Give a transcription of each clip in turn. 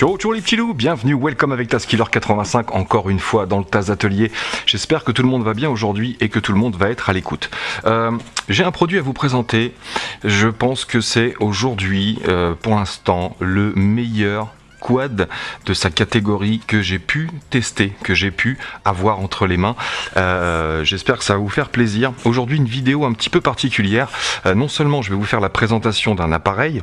Ciao, les petits loups, bienvenue, welcome avec Taskiller 85 encore une fois dans le Taz Atelier. J'espère que tout le monde va bien aujourd'hui et que tout le monde va être à l'écoute. Euh, J'ai un produit à vous présenter, je pense que c'est aujourd'hui, euh, pour l'instant, le meilleur quad de sa catégorie que j'ai pu tester, que j'ai pu avoir entre les mains. Euh, J'espère que ça va vous faire plaisir. Aujourd'hui une vidéo un petit peu particulière. Non seulement je vais vous faire la présentation d'un appareil,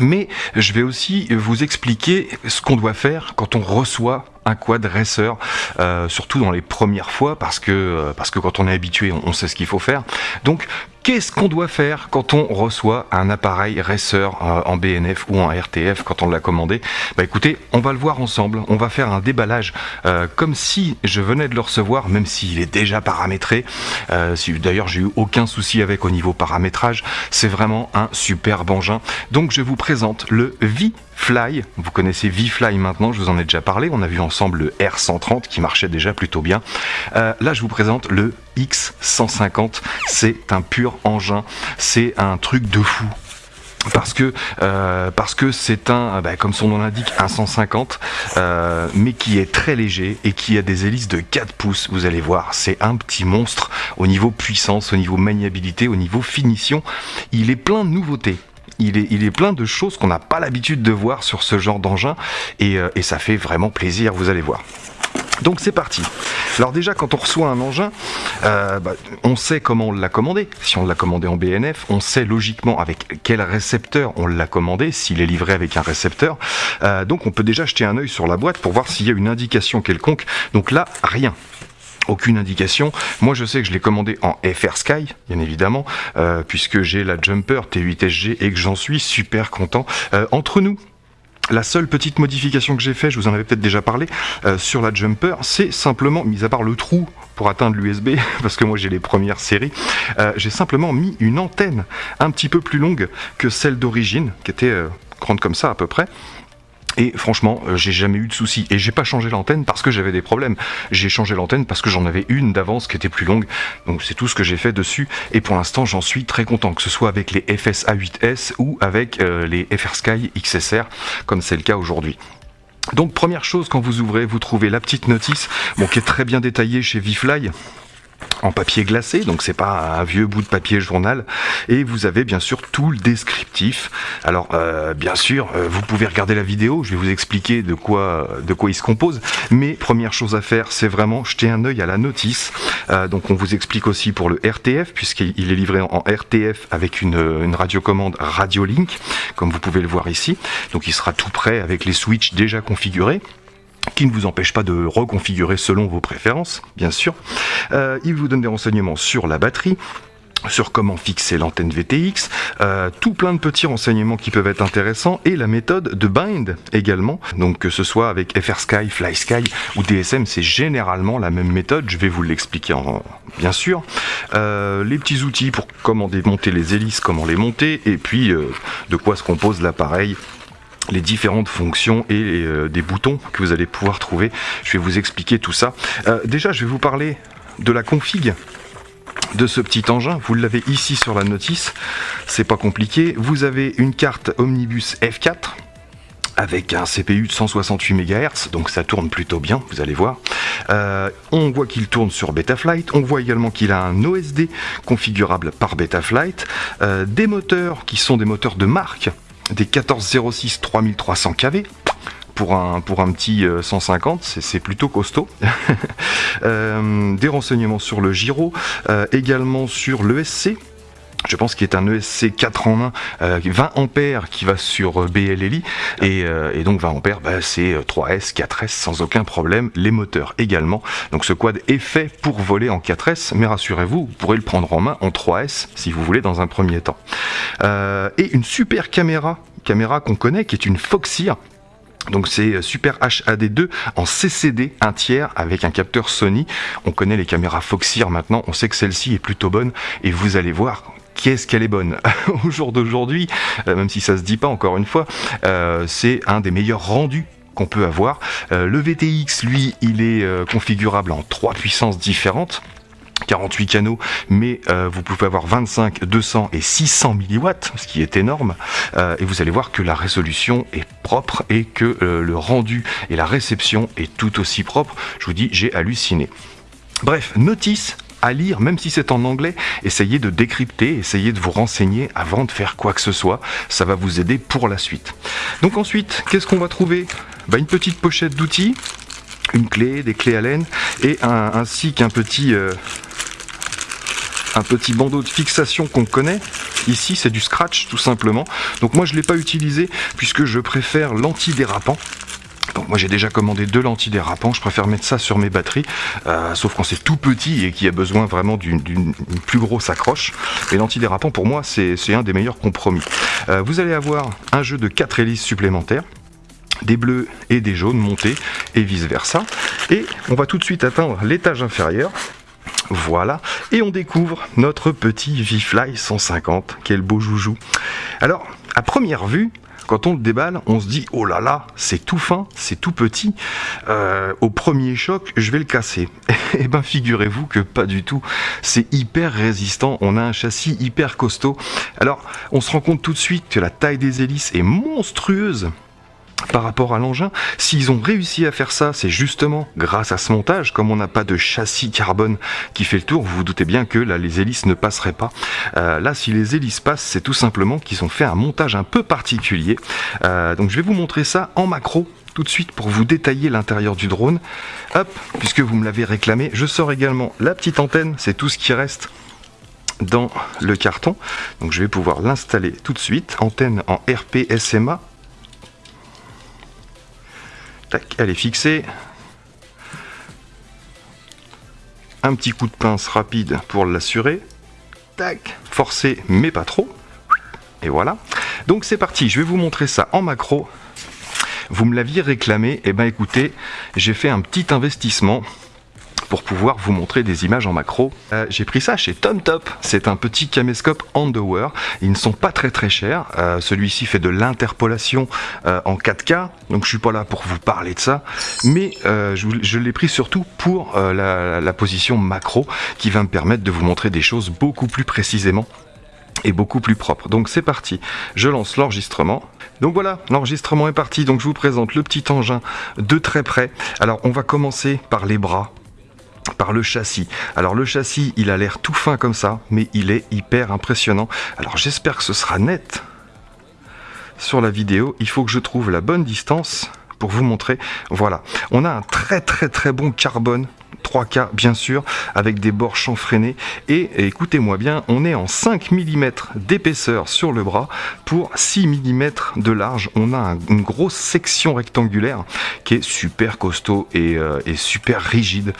mais je vais aussi vous expliquer ce qu'on doit faire quand on reçoit un quad racer, euh, surtout dans les premières fois, parce que, euh, parce que quand on est habitué, on, sait ce qu'il faut faire. Donc, qu'est-ce qu'on doit faire quand on reçoit un appareil racer euh, en BNF ou en RTF quand on l'a commandé? Bah écoutez, on va le voir ensemble, on va faire un déballage euh, comme si je venais de le recevoir, même s'il est déjà paramétré. Euh, D'ailleurs, j'ai eu aucun souci avec au niveau paramétrage, c'est vraiment un superbe engin. Donc, je vous présente le V-Fly. Vous connaissez V-Fly maintenant, je vous en ai déjà parlé, on a vu ensemble le R130 qui marchait déjà plutôt bien. Euh, là, je vous présente le X150. C'est un pur engin. C'est un truc de fou parce que euh, parce que c'est un bah, comme son nom l'indique un 150 euh, mais qui est très léger et qui a des hélices de 4 pouces vous allez voir c'est un petit monstre au niveau puissance au niveau maniabilité au niveau finition il est plein de nouveautés il est, plein de choses qu'on n'a pas l'habitude de voir sur ce genre d'engin et, euh, et ça fait vraiment plaisir, vous allez voir. Donc c'est parti. Alors déjà quand on reçoit un engin, euh, bah, on sait comment on l'a commandé. Si on l'a commandé en BNF, on sait logiquement avec quel récepteur on l'a commandé, s'il est livré avec un récepteur. Euh, donc on peut déjà jeter un œil sur la boîte pour voir s'il y a une indication quelconque. Donc là, rien aucune indication. Moi, je sais que je l'ai commandé en FR Sky, bien évidemment, euh, puisque j'ai la Jumper T8SG et que j'en suis super content. Euh, entre nous, la seule petite modification que j'ai fait, je vous en avais peut-être déjà parlé, euh, sur la Jumper, c'est simplement, mis à part le trou pour atteindre l'USB, parce que moi j'ai les premières séries, j'ai simplement mis une antenne un petit peu plus longue que celle d'origine, qui était grande comme ça à peu près. Et franchement, euh, j'ai jamais eu de soucis. Et j'ai pas changé l'antenne parce que j'avais des problèmes. J'ai changé l'antenne parce que j'en avais une d'avance qui était plus longue. Donc c'est tout ce que j'ai fait dessus. Et pour l'instant, j'en suis très content. Que ce soit avec les FSA8S ou avec euh, les FR Sky XSR, comme c'est le cas aujourd'hui. Donc première chose, quand vous ouvrez, vous trouvez la petite notice, bon, qui est très bien détaillée chez Vifly en papier glacé, donc c'est pas un vieux bout de papier journal. Et vous avez bien sûr tout le descriptif. Alors euh, bien sûr, euh, vous pouvez regarder la vidéo, je vais vous expliquer de quoi, de quoi il se compose. Mais première chose à faire, c'est vraiment jeter un œil à la notice. Euh, donc on vous explique aussi pour le RTF, puisqu'il est livré en RTF avec une, une radiocommande Radiolink, comme vous pouvez le voir ici. Donc il sera tout prêt avec les switches déjà configurés qui ne vous empêche pas de reconfigurer selon vos préférences, bien sûr. Euh, il vous donne des renseignements sur la batterie, sur comment fixer l'antenne VTX, euh, tout plein de petits renseignements qui peuvent être intéressants et la méthode de bind également. Donc que ce soit avec FR Sky, Fly Sky ou DSM, c'est généralement la même méthode. Je vais vous l'expliquer en, bien sûr. Euh, les petits outils pour comment démonter les hélices, comment les monter et puis de quoi se compose l'appareil les différentes fonctions et euh, des boutons que vous allez pouvoir trouver. Je vais vous expliquer tout ça. Euh, déjà, je vais vous parler de la config de ce petit engin. Vous l'avez ici sur la notice. C'est pas compliqué. Vous avez une carte Omnibus F4 avec un CPU de 168 MHz, donc ça tourne plutôt bien, vous allez voir. Euh, on voit qu'il tourne sur Betaflight, on voit également qu'il a un OSD configurable par Betaflight, des moteurs qui sont des moteurs de marque, des 1406 3300 kV pour un, pour un petit 150, c'est plutôt costaud. euh, des renseignements sur le gyro, euh, également sur l'ESC, je pense qu'il est un ESC 4 en 1, euh, 20 ampères qui va sur BLLI et, euh, et donc 20 ampères bah, c'est 3S, 4S sans aucun problème, les moteurs également. Donc ce quad est fait pour voler en 4S, mais rassurez-vous, vous pourrez le prendre en main en 3S si vous voulez dans un premier temps. Euh, et une super caméra, caméra qu'on connaît qui est une Foxeer donc c'est Super HAD2 en CCD un tiers avec un capteur Sony. On connaît les caméras Foxeer maintenant, on sait que celle-ci est plutôt bonne et vous allez voir qu'est-ce qu'elle est bonne au jour d'aujourd'hui, euh, même si ça se dit pas encore une fois, euh, c'est un des meilleurs rendus qu'on peut avoir. Euh, le VTX, lui, il est configurable en trois puissances différentes 48 canaux, mais vous pouvez avoir 25, 200 et 600 milliwatts, ce qui est énorme. Et vous allez voir que la résolution est propre et que le rendu et la réception est tout aussi propre. Je vous dis, j'ai halluciné. Bref, notice à lire, même si c'est en anglais, essayez de décrypter, essayez de vous renseigner avant de faire quoi que ce soit. Ça va vous aider pour la suite. Donc ensuite, qu'est-ce qu'on va trouver? Bah, Une petite pochette d'outils, une clé, des clés Allen et ainsi qu'un petit un petit bandeau de fixation qu'on connaît. Ici, c'est du scratch tout simplement. Donc moi, je ne l'ai pas utilisé puisque je préfère l'antidérapant. Moi j'ai déjà commandé deux lentilles dérapants, je préfère mettre ça sur mes batteries, euh, sauf quand c'est tout petit et qu'il y a besoin vraiment d'une plus grosse accroche. Et l'antidérapant pour moi c'est un des meilleurs compromis. Euh, vous allez avoir un jeu de 4 hélices supplémentaires, des bleus et des jaunes montés et vice versa. Et on va tout de suite atteindre l'étage inférieur voilà, et on découvre notre petit V-Fly 150, quel beau joujou. Alors, à première vue, quand on le déballe, on se dit oh là là, c'est tout fin, c'est tout petit. Euh, au premier choc, je vais le casser. eh ben figurez-vous que pas du tout. C'est hyper résistant. On a un châssis hyper costaud. Alors, on se rend compte tout de suite que la taille des hélices est monstrueuse par rapport à l'engin. S'ils ont réussi à faire ça, c'est justement grâce à ce montage. Comme on n'a pas de châssis carbone qui fait le tour, vous vous doutez bien que là, les hélices ne passeraient pas. Euh, là, si les hélices passent, c'est tout simplement qu'ils ont fait un montage un peu particulier. Euh, donc je vais vous montrer ça en macro tout de suite pour vous détailler l'intérieur du drone. Hop, puisque vous me l'avez réclamé, je sors également la petite antenne, c'est tout ce qui reste dans le carton. Donc je vais pouvoir l'installer tout de suite. Antenne en RP SMA elle est fixée. Un petit coup de pince rapide pour l'assurer. Tac, forcé mais pas trop. Et voilà. Donc c'est parti, je vais vous montrer ça en macro. Vous me l'aviez réclamé, et eh ben écoutez, j'ai fait un petit investissement pour pouvoir vous montrer des images en macro. Euh, j'ai pris ça chez TomTop, c'est un petit caméscope Underwear, ils ne sont pas très très chers, euh, celui-ci fait de l'interpolation euh, en 4K, donc je suis pas là pour vous parler de ça, mais je, l'ai pris surtout pour la, la position macro qui va me permettre de vous montrer des choses beaucoup plus précisément et beaucoup plus propre. Donc c'est parti, je lance l'enregistrement. Donc voilà, l'enregistrement est parti, donc je vous présente le petit engin de très près. Alors on va commencer par les bras par le châssis. Alors le châssis, il a l'air tout fin comme ça, mais il est hyper impressionnant. Alors j'espère que ce sera net sur la vidéo. Il faut que je trouve la bonne distance pour vous montrer. Voilà, on a un très très très bon carbone 3K bien sûr, avec des bords chanfreinés. Et écoutez-moi bien, on est en 5 mm d'épaisseur sur le bras pour 6 mm de large. On a une grosse section rectangulaire qui est super costaud et, euh, et super rigide.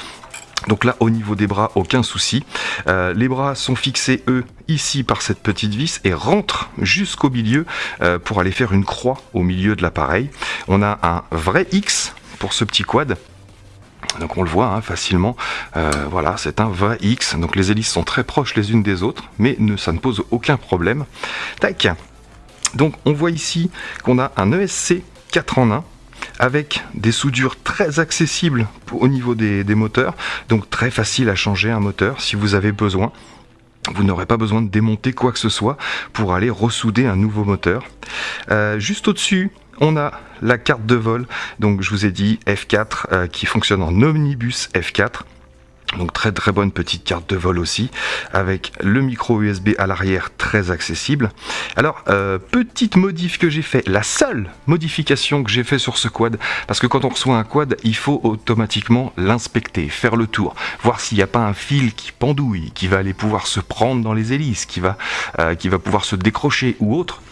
Donc là, au niveau des bras, aucun souci. Euh, les bras sont fixés, eux, ici par cette petite vis et rentrent jusqu'au milieu euh, pour aller faire une croix au milieu de l'appareil. On a un vrai X pour ce petit quad. Donc on le voit hein, facilement, euh, voilà, c'est un vrai X. Donc les hélices sont très proches les unes des autres, mais ça ne pose aucun problème. Tac Donc on voit ici qu'on a un ESC 4 en 1 avec des soudures très accessibles au niveau des, moteurs, donc très facile à changer un moteur si vous avez besoin. Vous n'aurez pas besoin de démonter quoi que ce soit pour aller ressouder un nouveau moteur. Euh, juste au-dessus, on a la carte de vol, donc je vous ai dit F4 euh, qui fonctionne en omnibus F4. Donc très très bonne petite carte de vol aussi, avec le micro USB à l'arrière très accessible. Alors, euh, petite modif que j'ai fait, la seule modification que j'ai fait sur ce quad, parce que quand on reçoit un quad, il faut automatiquement l'inspecter, faire le tour, voir s'il n'y a pas un fil qui pendouille, qui va aller pouvoir se prendre dans les hélices, qui va, euh, qui va pouvoir se décrocher ou autre.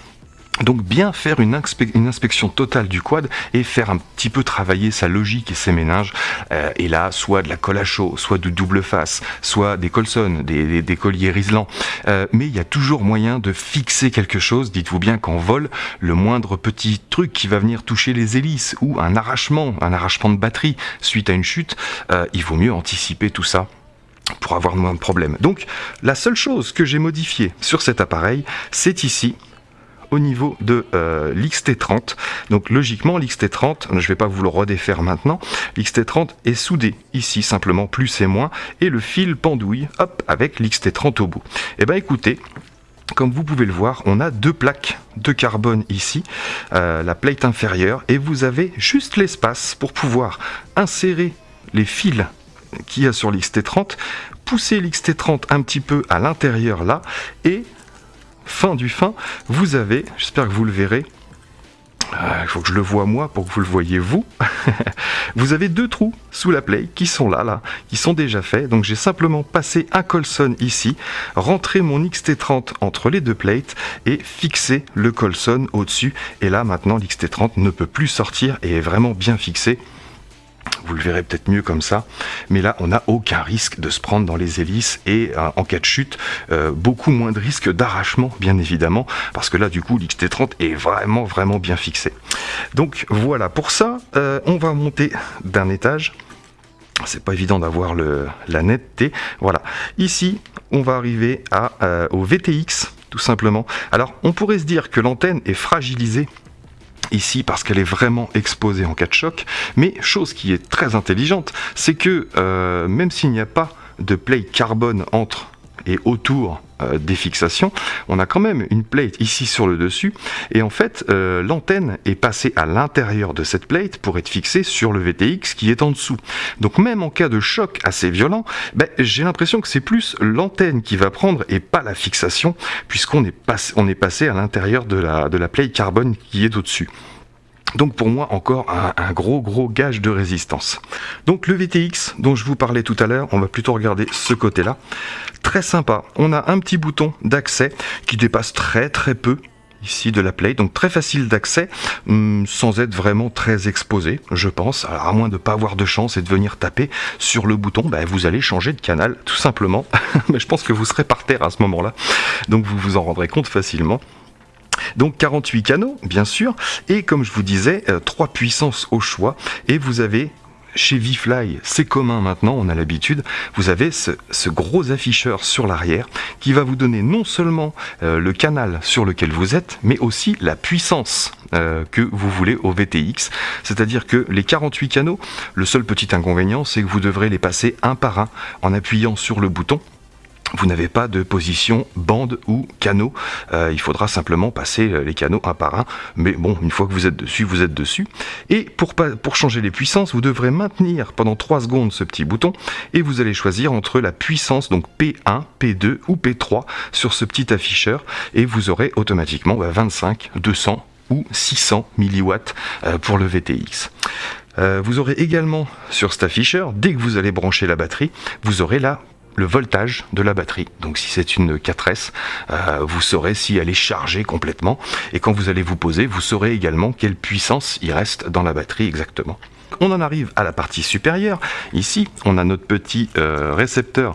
Donc bien faire une, inspection totale du quad et faire un petit peu travailler sa logique et ses méninges. Euh, et là, soit de la colle à chaud, soit de double face, soit des Colson, des, colliers riselants. Euh, mais il y a toujours moyen de fixer quelque chose. Dites-vous bien qu'en vol, le moindre petit truc qui va venir toucher les hélices ou un arrachement, un arrachement de batterie suite à une chute, euh, il vaut mieux anticiper tout ça pour avoir moins de problèmes. Donc la seule chose que j'ai modifiée sur cet appareil, c'est ici au niveau de euh, l'XT30. Donc logiquement, l'XT30, je ne vais pas vous le redéfaire maintenant, l'XT30 est soudé ici simplement plus et moins, et le fil pendouille, hop, avec l'XT30 au bout. Et eh bien écoutez, comme vous pouvez le voir, on a deux plaques de carbone ici, euh, la plate inférieure, et vous avez juste l'espace pour pouvoir insérer les fils qu'il y a sur l'XT30, pousser l'XT30 un petit peu à l'intérieur là, et fin du fin, vous avez, j'espère que vous le verrez, euh, il faut que je le vois moi pour que vous le voyez vous. vous avez deux trous sous la play qui sont là, là, qui sont déjà faits. Donc j'ai simplement passé un Colson ici, rentré mon XT30 entre les deux plates et fixé le Colson au-dessus. Et là maintenant l'XT30 ne peut plus sortir et est vraiment bien fixé. Vous le verrez peut-être mieux comme ça. Mais là, on n'a aucun risque de se prendre dans les hélices et euh, en cas de chute, euh, beaucoup moins de risque d'arrachement, bien évidemment, parce que là, du coup, l'XT30 est vraiment, vraiment bien fixé. Donc voilà, pour ça, euh, on va monter d'un étage. C'est pas évident d'avoir la netteté. Voilà. Ici, on va arriver au VTX, tout simplement. Alors, on pourrait se dire que l'antenne est fragilisée ici parce qu'elle est vraiment exposée en cas de choc. Mais chose qui est très intelligente, c'est que euh, même s'il n'y a pas de plate carbone entre et autour euh, des fixations, on a quand même une plate ici sur le dessus, et en fait euh, l'antenne est passée à l'intérieur de cette plate pour être fixée sur le VTX qui est en dessous. Donc même en cas de choc assez violent, ben, j'ai l'impression que c'est plus l'antenne qui va prendre et pas la fixation, puisqu'on est, passé à l'intérieur de la, de la plate carbone qui est au-dessus. Donc pour moi encore un, gros gros gage de résistance. Donc le VTX dont je vous parlais tout à l'heure, on va plutôt regarder ce côté-là. Très sympa, on a un petit bouton d'accès qui dépasse très très peu ici de la play, donc très facile d'accès, hum, sans être vraiment très exposé, je pense. Alors, à moins de pas avoir de chance et de venir taper sur le bouton, ben, vous allez changer de canal, tout simplement. Mais je pense que vous serez par terre à ce moment-là, donc vous vous en rendrez compte facilement. Donc 48 canaux, bien sûr, et comme je vous disais, 3 euh, puissances au choix, et vous avez chez VFly, c'est commun maintenant, on a l'habitude, vous avez ce, gros afficheur sur l'arrière qui va vous donner non seulement euh, le canal sur lequel vous êtes, mais aussi la puissance euh, que vous voulez au VTX. C'est-à-dire que les 48 canaux, le seul petit inconvénient, c'est que vous devrez les passer un par un en appuyant sur le bouton vous n'avez pas de position bande ou canot. Euh, il faudra simplement passer euh, les canaux un par un. Mais bon, une fois que vous êtes dessus, vous êtes dessus. Et pour, changer les puissances, vous devrez maintenir pendant 3 secondes ce petit bouton et vous allez choisir entre la puissance, donc P1, P2 ou P3 sur ce petit afficheur et vous aurez automatiquement 25, bah, 200 ou 600 milliwatts euh, pour le VTX. vous aurez également sur cet afficheur, dès que vous allez brancher la batterie, vous aurez la le voltage de la batterie. Donc si c'est une 4S, euh, vous saurez si elle est chargée complètement. Et quand vous allez vous poser, vous saurez également quelle puissance il reste dans la batterie exactement. On en arrive à la partie supérieure. Ici, on a notre petit euh, récepteur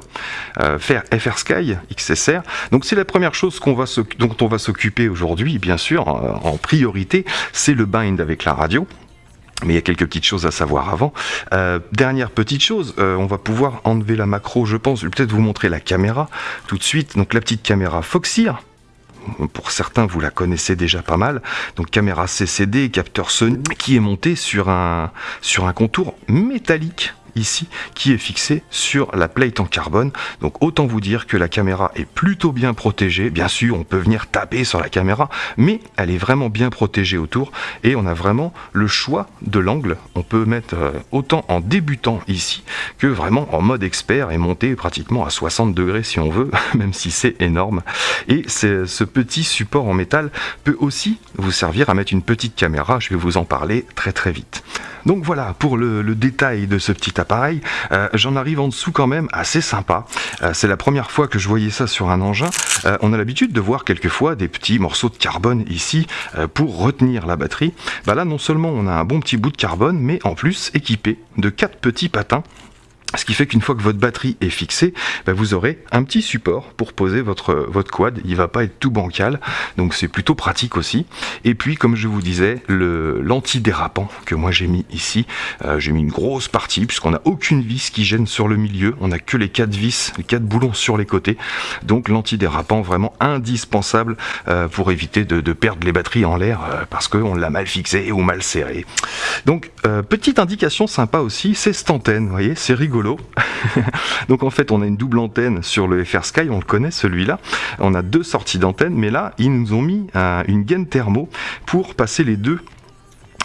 euh, FR Sky XSR. Donc c'est la première chose dont on va s'occuper aujourd'hui, bien sûr, en priorité, c'est le bind avec la radio. Mais il y a quelques petites choses à savoir avant. Euh, dernière petite chose, euh, on va pouvoir enlever la macro, je pense. Je vais peut-être vous montrer la caméra tout de suite. Donc la petite caméra Foxeer. Pour certains, vous la connaissez déjà pas mal. Donc caméra CCD, capteur Sony, qui est monté sur un, sur un contour métallique qui est fixé sur la plate en carbone. Donc autant vous dire que la caméra est plutôt bien protégée. Bien sûr, on peut venir taper sur la caméra, mais elle est vraiment bien protégée autour et on a vraiment le choix de l'angle. On peut mettre euh, autant en débutant ici que vraiment en mode expert et monter pratiquement à 60 degrés si on veut, même si c'est énorme. Et ce petit support en métal peut aussi vous servir à mettre une petite caméra. Je vais vous en parler très très vite. Donc voilà pour le, détail de ce petit appareil. Euh, j'en arrive en dessous quand même assez sympa. Euh, c'est la première fois que je voyais ça sur un engin. Euh, on a l'habitude de voir quelquefois des petits morceaux de carbone ici pour retenir la batterie. Bah là non seulement on a un bon petit bout de carbone, mais en plus équipé de quatre petits patins Ce qui fait qu'une fois que votre batterie est fixée, bah, vous aurez un petit support pour poser votre, quad. Il va pas être tout bancal, donc c'est plutôt pratique aussi. Et puis, comme je vous disais, l'antidérapant que moi j'ai mis ici, euh, j'ai mis une grosse partie puisqu'on n'a aucune vis qui gêne sur le milieu. On n'a que les quatre vis, les quatre boulons sur les côtés. Donc l'antidérapant vraiment indispensable euh, pour éviter de, perdre les batteries en l'air euh, parce qu'on l'a mal fixé ou mal serré. Donc petite indication sympa aussi, c'est cette antenne. Vous voyez, c'est rigolo Donc en fait, on a une double antenne sur le FR Sky, on le connaît celui-là. On a deux sorties d'antenne, mais là, ils nous ont mis une gaine thermo pour passer les deux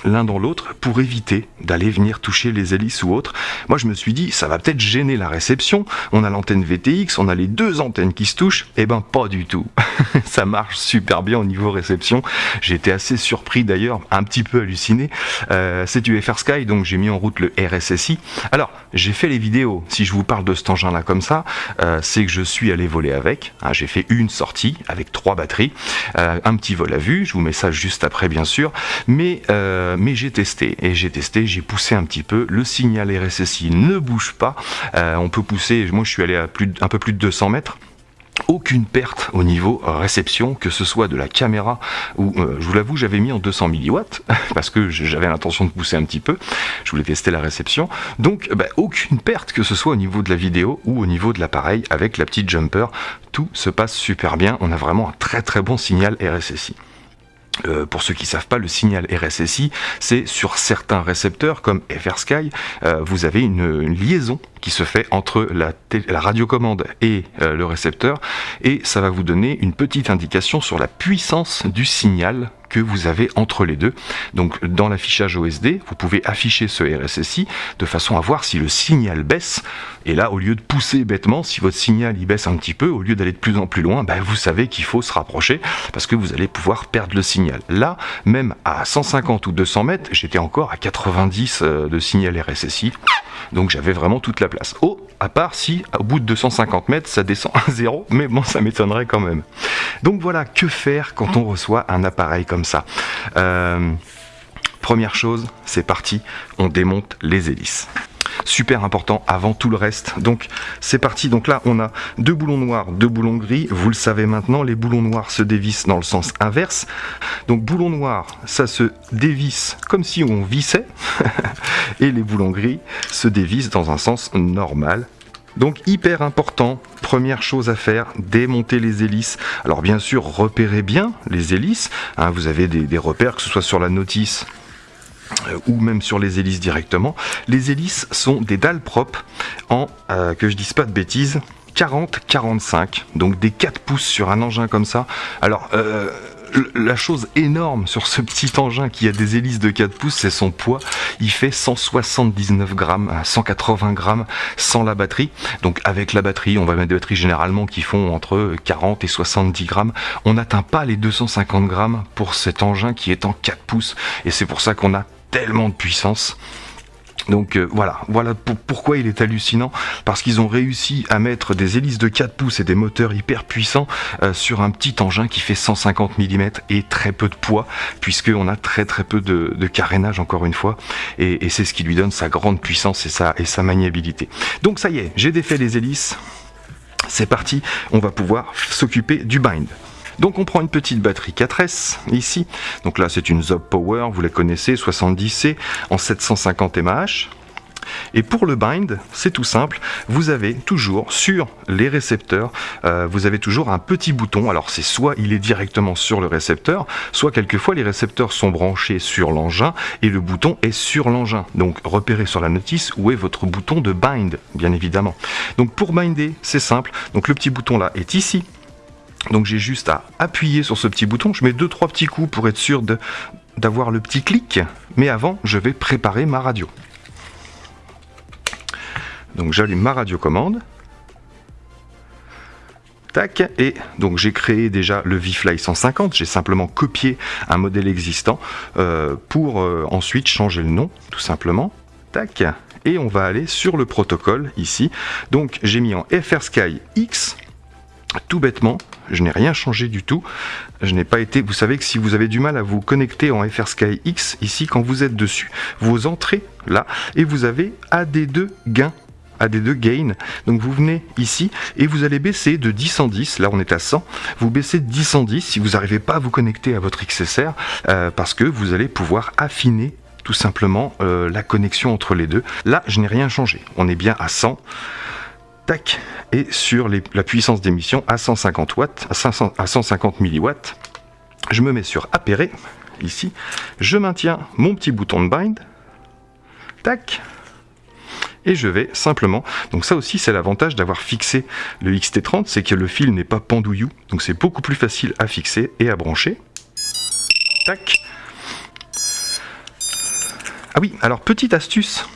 l'un dans l'autre pour éviter d'aller venir toucher les hélices ou autres. Moi je me suis dit ça va peut-être gêner la réception, on a l'antenne VTX, on a les deux antennes qui se touchent, eh ben pas du tout. ça marche super bien au niveau réception. J'ai été assez surpris d'ailleurs, un petit peu halluciné. Euh, c'est du FR Sky donc j'ai mis en route le RSSI. Alors j'ai fait les vidéos, si je vous parle de cet engin là comme ça, euh, c'est que je suis allé voler avec. Hein, j'ai fait une sortie avec trois batteries, euh, un petit vol à vue, je vous mets ça juste après bien sûr, mais mais j'ai testé et j'ai testé, j'ai poussé un petit peu. Le signal RSSI ne bouge pas. Euh, on peut pousser. Moi, je suis allé à un peu plus de 200 mètres aucune perte au niveau réception, que ce soit de la caméra ou, euh, je vous l'avoue, j'avais mis en 200 milliwatts parce que j'avais l'intention de pousser un petit peu. Je voulais tester la réception. Donc, bah, aucune perte, que ce soit au niveau de la vidéo ou au niveau de l'appareil avec la petite jumper. Tout se passe super bien. On a vraiment un très très bon signal RSSI. Euh, pour ceux qui ne savent pas, le signal RSSI, c'est sur certains récepteurs comme FrSky, euh, vous avez une, liaison qui se fait entre la, radiocommande et euh, le récepteur, et ça va vous donner une petite indication sur la puissance du signal vous avez entre les deux. Donc dans l'affichage OSD, vous pouvez afficher ce RSSI de façon à voir si le signal baisse. Et là, au lieu de pousser bêtement, si votre signal il baisse un petit peu, au lieu d'aller de plus en plus loin, ben, vous savez qu'il faut se rapprocher parce que vous allez pouvoir perdre le signal. Là, même à 150 ou 200 mètres, j'étais encore à 90 euh, de signal RSSI. Donc j'avais vraiment toute la place. Oh, à part si au bout de 250 mètres ça descend à zéro, mais bon ça m'étonnerait quand même. Donc voilà, que faire quand on reçoit un appareil comme ça? Euh, Première chose, c'est parti, on démonte les hélices super important avant tout le reste. Donc c'est parti, donc là on a deux boulons noirs, deux boulons gris, vous le savez maintenant, les boulons noirs se dévissent dans le sens inverse. Donc boulon noir, ça se dévisse comme si on vissait, et les boulons gris se dévissent dans un sens normal, donc hyper important, première chose à faire, démonter les hélices. Alors bien sûr, repérez bien les hélices. Hein, vous avez des, repères, que ce soit sur la notice ou même sur les hélices directement. Les hélices sont des dalles propres en, euh, que je dise pas de bêtises, 40-45, donc des 4 pouces sur un engin comme ça. Alors, euh, la chose énorme sur ce petit engin qui a des hélices de 4 pouces, c'est son poids. Il fait 179 grammes, 180 grammes sans la batterie. Donc avec la batterie, on va mettre des batteries généralement qui font entre 40 et 70 grammes. On n'atteint pas les 250 grammes pour cet engin qui est en 4 pouces. Et c'est pour ça qu'on a tellement de puissance. Donc euh, voilà, voilà pourquoi il est hallucinant, parce qu'ils ont réussi à mettre des hélices de 4 pouces et des moteurs hyper puissants euh, sur un petit engin qui fait 150 mm et très peu de poids, puisqu'on a très très peu de, carénage encore une fois, et, c'est ce qui lui donne sa grande puissance et sa, et sa maniabilité. Donc ça y est, j'ai défait les hélices, c'est parti, on va pouvoir s'occuper du bind. Donc on prend une petite batterie 4S ici. Donc là c'est une Zob Power, vous la connaissez, 70C en 750 mAh. Et pour le bind, c'est tout simple, vous avez toujours sur les récepteurs, euh, vous avez toujours un petit bouton, alors c'est soit il est directement sur le récepteur, soit quelquefois les récepteurs sont branchés sur l'engin et le bouton est sur l'engin. Donc repérez sur la notice où est votre bouton de bind, bien évidemment. Donc pour binder, c'est simple, donc le petit bouton là est ici, donc j'ai juste à appuyer sur ce petit bouton. Je mets deux trois petits coups pour être sûr d'avoir le petit clic. Mais avant, je vais préparer ma radio. Donc j'allume ma radiocommande. Tac, et donc j'ai créé déjà le VFly 150, j'ai simplement copié un modèle existant euh, pour euh, ensuite changer le nom, tout simplement. Tac, et on va aller sur le protocole ici. Donc j'ai mis en FrSky X, tout bêtement, je n'ai rien changé du tout. Je n'ai pas été. Vous savez que si vous avez du mal à vous connecter en FrSky X, ici, quand vous êtes dessus, vous entrez là et vous avez AD2 gain AD2 Gain. Donc vous venez ici et vous allez baisser de 10 en 10. Là on est à 100. Vous baissez de 10 en 10 si vous n'arrivez pas à vous connecter à votre XSR euh, parce que vous allez pouvoir affiner tout simplement euh, la connexion entre les deux. Là, je n'ai rien changé. On est bien à 100. Tac. Et sur la puissance d'émission à 150 watts, à, 500, à 150 milliwatts. Je me mets sur apérer, ici. Je maintiens mon petit bouton de bind. Tac et je vais simplement, donc ça aussi c'est l'avantage d'avoir fixé le XT30, c'est que le fil n'est pas pendouillou, donc c'est beaucoup plus facile à fixer et à brancher. Tac. Ah oui, alors petite astuce.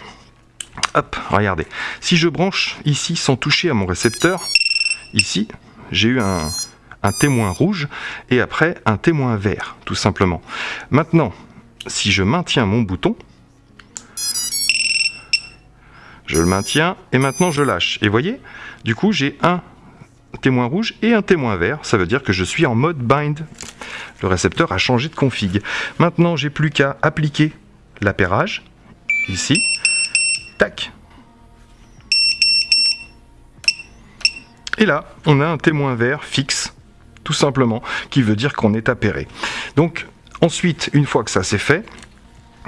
Hop, regardez. Si je branche ici sans toucher à mon récepteur, ici, j'ai eu un, témoin rouge et après un témoin vert, tout simplement. Maintenant, si je maintiens mon bouton, je le maintiens et maintenant je lâche. Et voyez, du coup j'ai un témoin rouge et un témoin vert. Ça veut dire que je suis en mode bind. Le récepteur a changé de config. Maintenant j'ai plus qu'à appliquer l'appairage. Ici. Tac. Et là, on a un témoin vert fixe, tout simplement, qui veut dire qu'on est appairé. Donc, ensuite, une fois que ça c'est fait,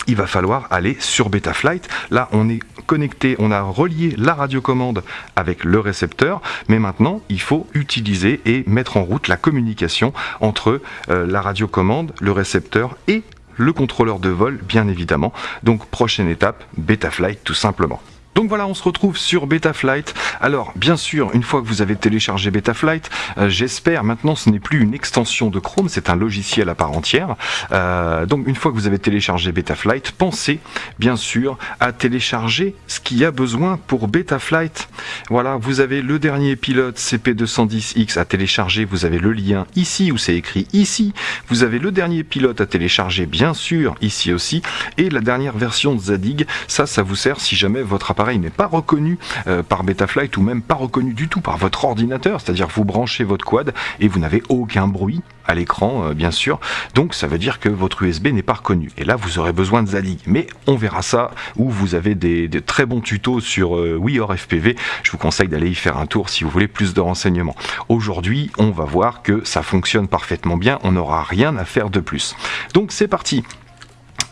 il va falloir aller sur Betaflight. Là, on est connecté, on a relié la radiocommande avec le récepteur, mais maintenant, il faut utiliser et mettre en route la communication entre euh, la radiocommande, le récepteur et le contrôleur de vol, bien évidemment. Donc, prochaine étape, Betaflight tout simplement. Donc voilà, on se retrouve sur Betaflight. Alors, bien sûr, une fois que vous avez téléchargé Betaflight, euh, j'espère maintenant ce n'est plus une extension de Chrome, c'est un logiciel à part entière. Euh, donc une fois que vous avez téléchargé Betaflight, pensez bien sûr à télécharger ce qu'il y a besoin pour Betaflight. Voilà, vous avez le dernier pilote CP210X à télécharger, vous avez le lien ici où c'est écrit ici. Vous avez le dernier pilote à télécharger, bien sûr, ici aussi. Et la dernière version de Zadig, ça, ça vous sert si jamais votre appareil n'est pas reconnu euh, par Betaflight ou même pas reconnu du tout par votre ordinateur, c'est-à-dire vous branchez votre quad et vous n'avez aucun bruit à l'écran euh, bien sûr, donc ça veut dire que votre USB n'est pas reconnu. Et là vous aurez besoin de Zadig, mais on verra ça où vous avez des, très bons tutos sur euh, FPV, je vous conseille d'aller y faire un tour si vous voulez plus de renseignements. Aujourd'hui on va voir que ça fonctionne parfaitement bien, on n'aura rien à faire de plus. Donc c'est parti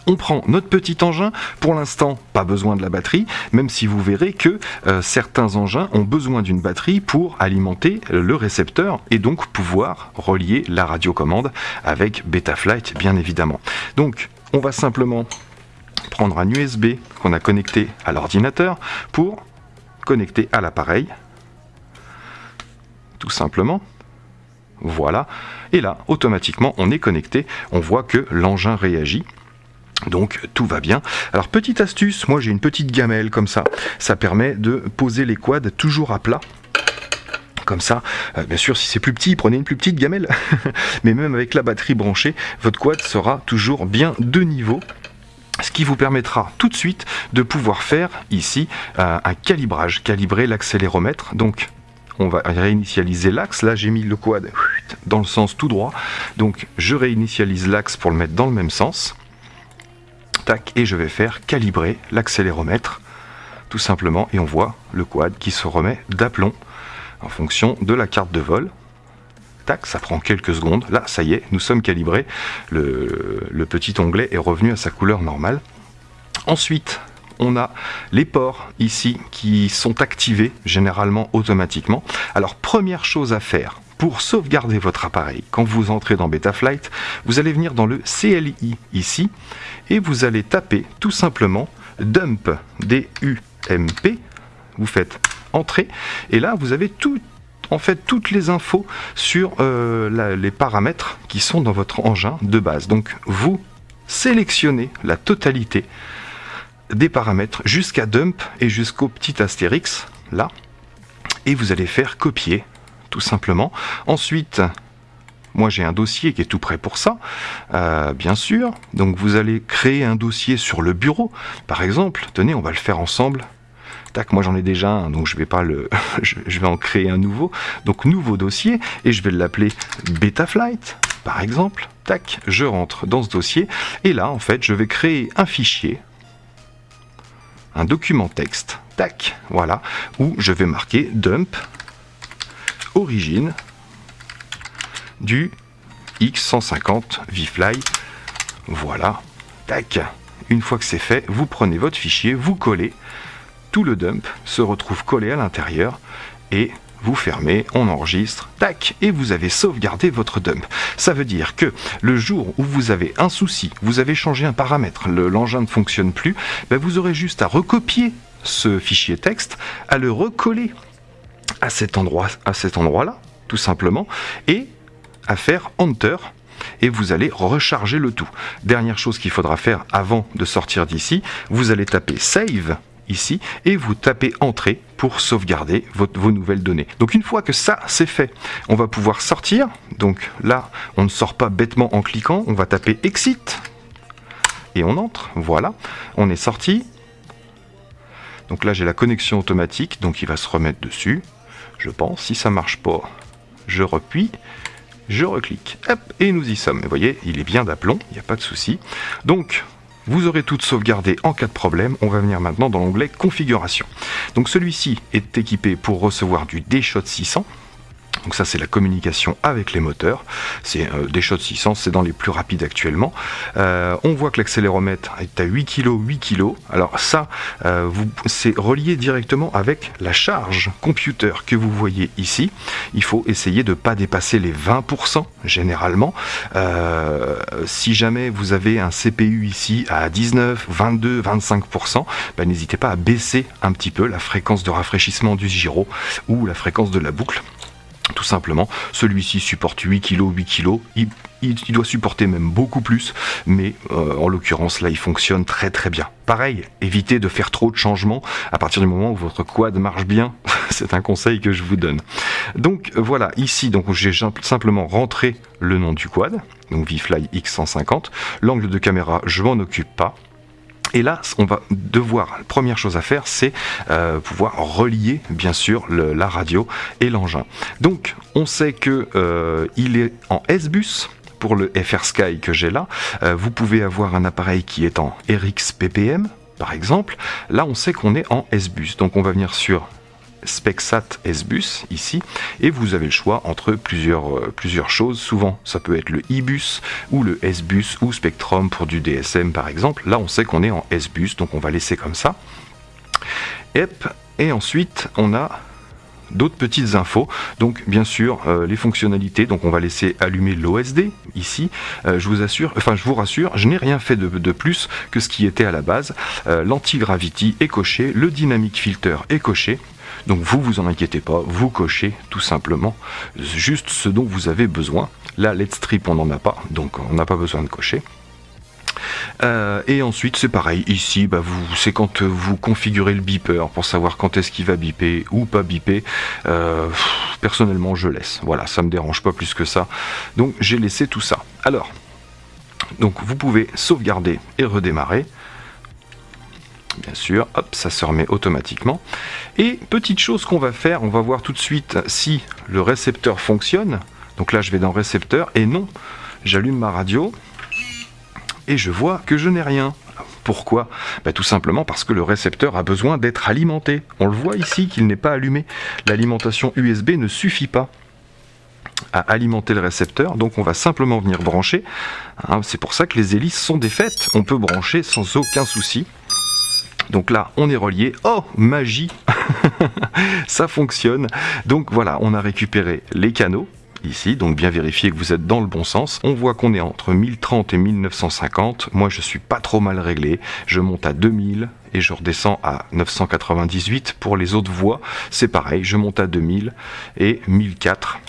on prend notre petit engin, pour l'instant pas besoin de la batterie, même si vous verrez que euh, certains engins ont besoin d'une batterie pour alimenter le récepteur et donc pouvoir relier la radiocommande avec Betaflight bien évidemment. Donc on va simplement prendre un USB qu'on a connecté à l'ordinateur pour connecter à l'appareil, tout simplement. Voilà, et là, automatiquement, on est connecté, on voit que l'engin réagit, donc tout va bien. Alors petite astuce, moi j'ai une petite gamelle comme ça. Ça permet de poser les quads toujours à plat comme ça. Euh, bien sûr, si c'est plus petit, prenez une plus petite gamelle. Mais même avec la batterie branchée, votre quad sera toujours bien de niveau ce qui vous permettra tout de suite de pouvoir faire ici euh, un calibrage, calibrer l'accéléromètre. Donc on va réinitialiser l'axe. Là, j'ai mis le quad dans le sens tout droit. Donc, je réinitialise l'axe pour le mettre dans le même sens et je vais faire calibrer l'accéléromètre. Tout simplement et on voit le quad qui se remet d'aplomb en fonction de la carte de vol. Tac ça prend quelques secondes. Là ça y est nous sommes calibrés. Le, le petit onglet est revenu à sa couleur normale. Ensuite on a les ports ici qui sont activés généralement automatiquement. Alors première chose à faire pour sauvegarder votre appareil, quand vous entrez dans Betaflight, vous allez venir dans le CLI ici et vous allez taper tout simplement dump D-U-M-P. Vous faites entrer et là vous avez tout, en fait toutes les infos sur euh, les paramètres qui sont dans votre engin de base. Donc vous sélectionnez la totalité des paramètres jusqu'à dump et jusqu'au petit astérix là et vous allez faire copier tout simplement. Ensuite, moi j'ai un dossier qui est tout prêt pour ça, euh, bien sûr. Donc vous allez créer un dossier sur le bureau, par exemple. Tenez, on va le faire ensemble. Tac, moi j'en ai déjà un, donc je vais pas le, je vais en créer un nouveau. Donc nouveau dossier et je vais l'appeler Betaflight, par exemple. Tac, je rentre dans ce dossier et là en fait je vais créer un fichier un document texte, tac, voilà, où je vais marquer dump origine du X150 VFly. Voilà, tac. Une fois que c'est fait, vous prenez votre fichier, vous collez, tout le dump se retrouve collé à l'intérieur et vous fermez, on enregistre, tac, et vous avez sauvegardé votre dump. Ça veut dire que le jour où vous avez un souci, vous avez changé un paramètre, l'engin ne fonctionne plus, ben vous aurez juste à recopier ce fichier texte, à le recoller à cet endroit, à cet endroit-là, tout simplement, et à faire Enter et vous allez recharger le tout. Dernière chose qu'il faudra faire avant de sortir d'ici, vous allez taper Save ici et vous tapez Entrée pour sauvegarder vos nouvelles données. Donc une fois que ça c'est fait, on va pouvoir sortir. Donc là, on ne sort pas bêtement en cliquant, on va taper Exit et on entre. Voilà, on est sorti. Donc là j'ai la connexion automatique, donc il va se remettre dessus. Je pense, si ça marche pas, je repuis je reclique, hop, et nous y sommes. Vous voyez, il est bien d'aplomb, il n'y a pas de souci. Donc, vous aurez tout sauvegardé en cas de problème. On va venir maintenant dans l'onglet configuration. Donc celui-ci est équipé pour recevoir du DShot 600. Donc ça c'est la communication avec les moteurs. C'est euh, des shots 600, c'est dans les plus rapides actuellement. Euh, on voit que l'accéléromètre est à 8 kg, 8 kg. Alors ça, euh, c'est relié directement avec la charge computer que vous voyez ici. Il faut essayer de ne pas dépasser les 20% généralement. si jamais vous avez un CPU ici à 19, 22, 25%, n'hésitez pas à baisser un petit peu la fréquence de rafraîchissement du gyro ou la fréquence de la boucle tout simplement. Celui-ci supporte 8 kg, 8 kg. Il, doit supporter même beaucoup plus, mais euh, en l'occurrence là il fonctionne très très bien. Pareil, évitez de faire trop de changements à partir du moment où votre quad marche bien. C'est un conseil que je vous donne. Donc voilà, ici donc j'ai simplement rentré le nom du quad, donc VFly X150. L'angle de caméra, je m'en occupe pas. Et là, on va devoir, première chose à faire, c'est euh, pouvoir relier, bien sûr, la radio et l'engin. Donc, on sait que euh, il est en S-Bus, pour le FR Sky que j'ai là, euh, vous pouvez avoir un appareil qui est en RX PPM, par exemple. Là, on sait qu'on est en S-Bus. Donc, on va venir sur SpecSat S-Bus ici et vous avez le choix entre plusieurs, euh, plusieurs choses. Souvent ça peut être le e-bus ou le S-Bus ou Spectrum pour du DSM par exemple. Là on sait qu'on est en S-Bus donc on va laisser comme ça. Et ensuite on a d'autres petites infos. Donc bien sûr euh, les fonctionnalités. Donc on va laisser allumer l'OSD ici. Euh, je vous assure, enfin je vous rassure, je n'ai rien fait de, de, plus que ce qui était à la base. L'anti-gravity est coché, le dynamic filter est coché. Donc vous, vous en inquiétez pas, vous cochez tout simplement juste ce dont vous avez besoin. Là, Let's Strip, on n'en a pas, donc on n'a pas besoin de cocher. Euh, et ensuite c'est pareil, ici bah, c'est quand vous configurez le beeper pour savoir quand est-ce qu'il va biper ou pas biper. Euh, personnellement je laisse, voilà, ça me dérange pas plus que ça. Donc j'ai laissé tout ça. Alors, donc vous pouvez sauvegarder et redémarrer bien sûr, hop, ça se remet automatiquement. Et petite chose qu'on va faire, on va voir tout de suite si le récepteur fonctionne. Donc là, je vais dans récepteur, et non, j'allume ma radio, et je vois que je n'ai rien. Pourquoi? Bah, Tout simplement parce que le récepteur a besoin d'être alimenté. On le voit ici qu'il n'est pas allumé. L'alimentation USB ne suffit pas à alimenter le récepteur, donc on va simplement venir brancher. Hein, c'est pour ça que les hélices sont défaites. On peut brancher sans aucun souci. Donc là, on est relié. Oh, magie Ça fonctionne. Donc voilà, on a récupéré les canaux ici, donc bien vérifier que vous êtes dans le bon sens. On voit qu'on est entre 1030 et 1950. Moi, je suis pas trop mal réglé. Je monte à 2000 et je redescends à 998. Pour les autres voies, c'est pareil. Je monte à 2000 et 1004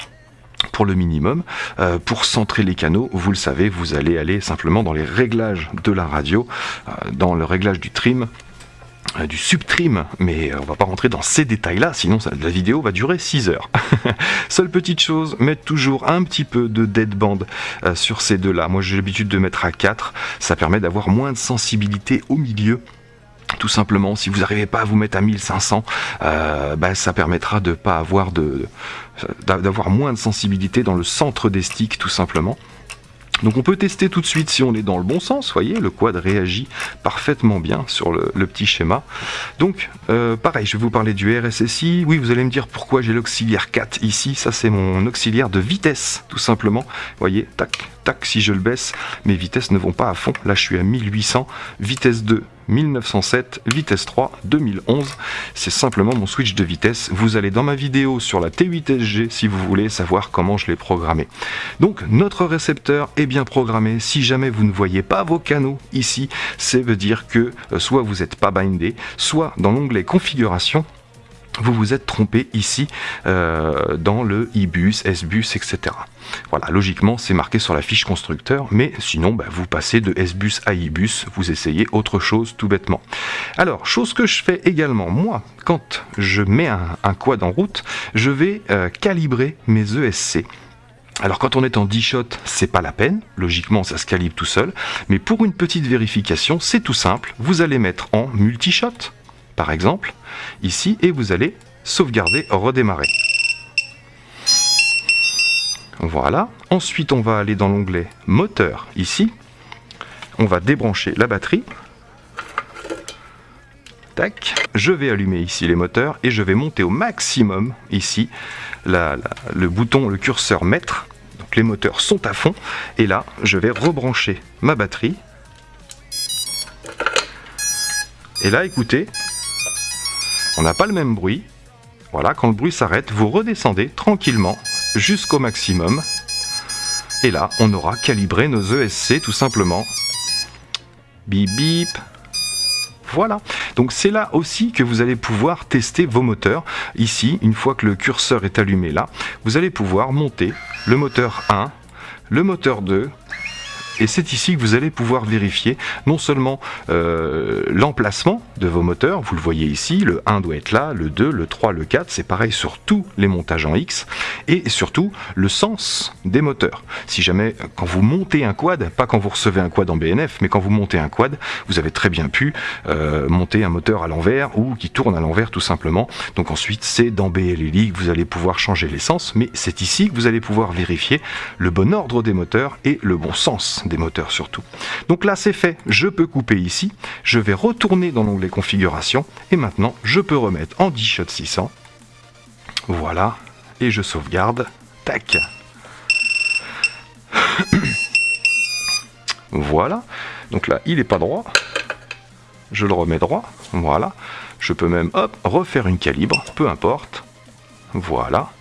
pour le minimum. Euh, pour centrer les canaux, vous le savez, vous allez aller simplement dans les réglages de la radio, euh, dans le réglage du trim, du subtrim, mais euh, on va pas rentrer dans ces détails-là, sinon la vidéo va durer 6 heures. Seule petite chose, mettre toujours un petit peu de deadband euh, sur ces deux-là. Moi j'ai l'habitude de mettre à 4, ça permet d'avoir moins de sensibilité au milieu tout simplement, si vous n'arrivez pas à vous mettre à 1500, bah, ça permettra de pas avoir de d'avoir moins de sensibilité dans le centre des sticks, tout simplement. Donc on peut tester tout de suite si on est dans le bon sens, voyez, le quad réagit parfaitement bien sur le, petit schéma. Donc euh, pareil, je vais vous parler du RSSI. Oui, vous allez me dire pourquoi j'ai l'auxiliaire 4 ici, ça c'est mon auxiliaire de vitesse, tout simplement. voyez, tac, tac, si je le baisse, mes vitesses ne vont pas à fond. Là je suis à 1800, vitesse 2, 1907, vitesse 3, 2011. C'est simplement mon switch de vitesse. Vous allez dans ma vidéo sur la T8SG si vous voulez savoir comment je l'ai programmé. Donc notre récepteur est bien programmé. Si jamais vous ne voyez pas vos canaux ici, ça veut dire que euh, soit vous n'êtes pas bindé, soit dans l'onglet configuration, vous vous êtes trompé ici euh, dans le IBUS, SBUS, etc. Voilà, logiquement c'est marqué sur la fiche constructeur, mais sinon bah, vous passez de SBUS à IBUS, vous essayez autre chose tout bêtement. Alors, chose que je fais également, moi, quand je mets un, quad en route, je vais euh, calibrer mes ESC. Alors quand on est en 10 shot, c'est pas la peine, logiquement ça se calibre tout seul, mais pour une petite vérification, c'est tout simple, vous allez mettre en multi-shot, par exemple, ici, et vous allez sauvegarder, redémarrer. Voilà. Ensuite, on va aller dans l'onglet moteur, ici. On va débrancher la batterie. Tac. Je vais allumer ici les moteurs et je vais monter au maximum, ici, le bouton, le curseur mètre. Donc les moteurs sont à fond. Et là, je vais rebrancher ma batterie. Et là, écoutez, on n'a pas le même bruit. Voilà, quand le bruit s'arrête, vous redescendez tranquillement jusqu'au maximum. Et là, on aura calibré nos ESC tout simplement. Bip bip. Voilà. Donc c'est là aussi que vous allez pouvoir tester vos moteurs. Ici, une fois que le curseur est allumé là, vous allez pouvoir monter le moteur 1, le moteur 2, et c'est ici que vous allez pouvoir vérifier non seulement euh, l'emplacement de vos moteurs, vous le voyez ici, le 1 doit être là, le 2, le 3, le 4, c'est pareil sur tous les montages en X, et surtout le sens des moteurs. Si jamais, quand vous montez un quad, pas quand vous recevez un quad en BNF, mais quand vous montez un quad, vous avez très bien pu euh, monter un moteur à l'envers ou qui tourne à l'envers tout simplement. Donc ensuite, c'est dans BLLI que vous allez pouvoir changer l'essence, mais c'est ici que vous allez pouvoir vérifier le bon ordre des moteurs et le bon sens moteurs surtout. Donc là c'est fait, je peux couper ici, je vais retourner dans l'onglet configuration et maintenant je peux remettre en 10 shot 600. Voilà, et je sauvegarde. Tac. voilà. Donc là, il est pas droit. Je le remets droit. Voilà. Je peux même, hop, refaire une calibre, peu importe. Voilà.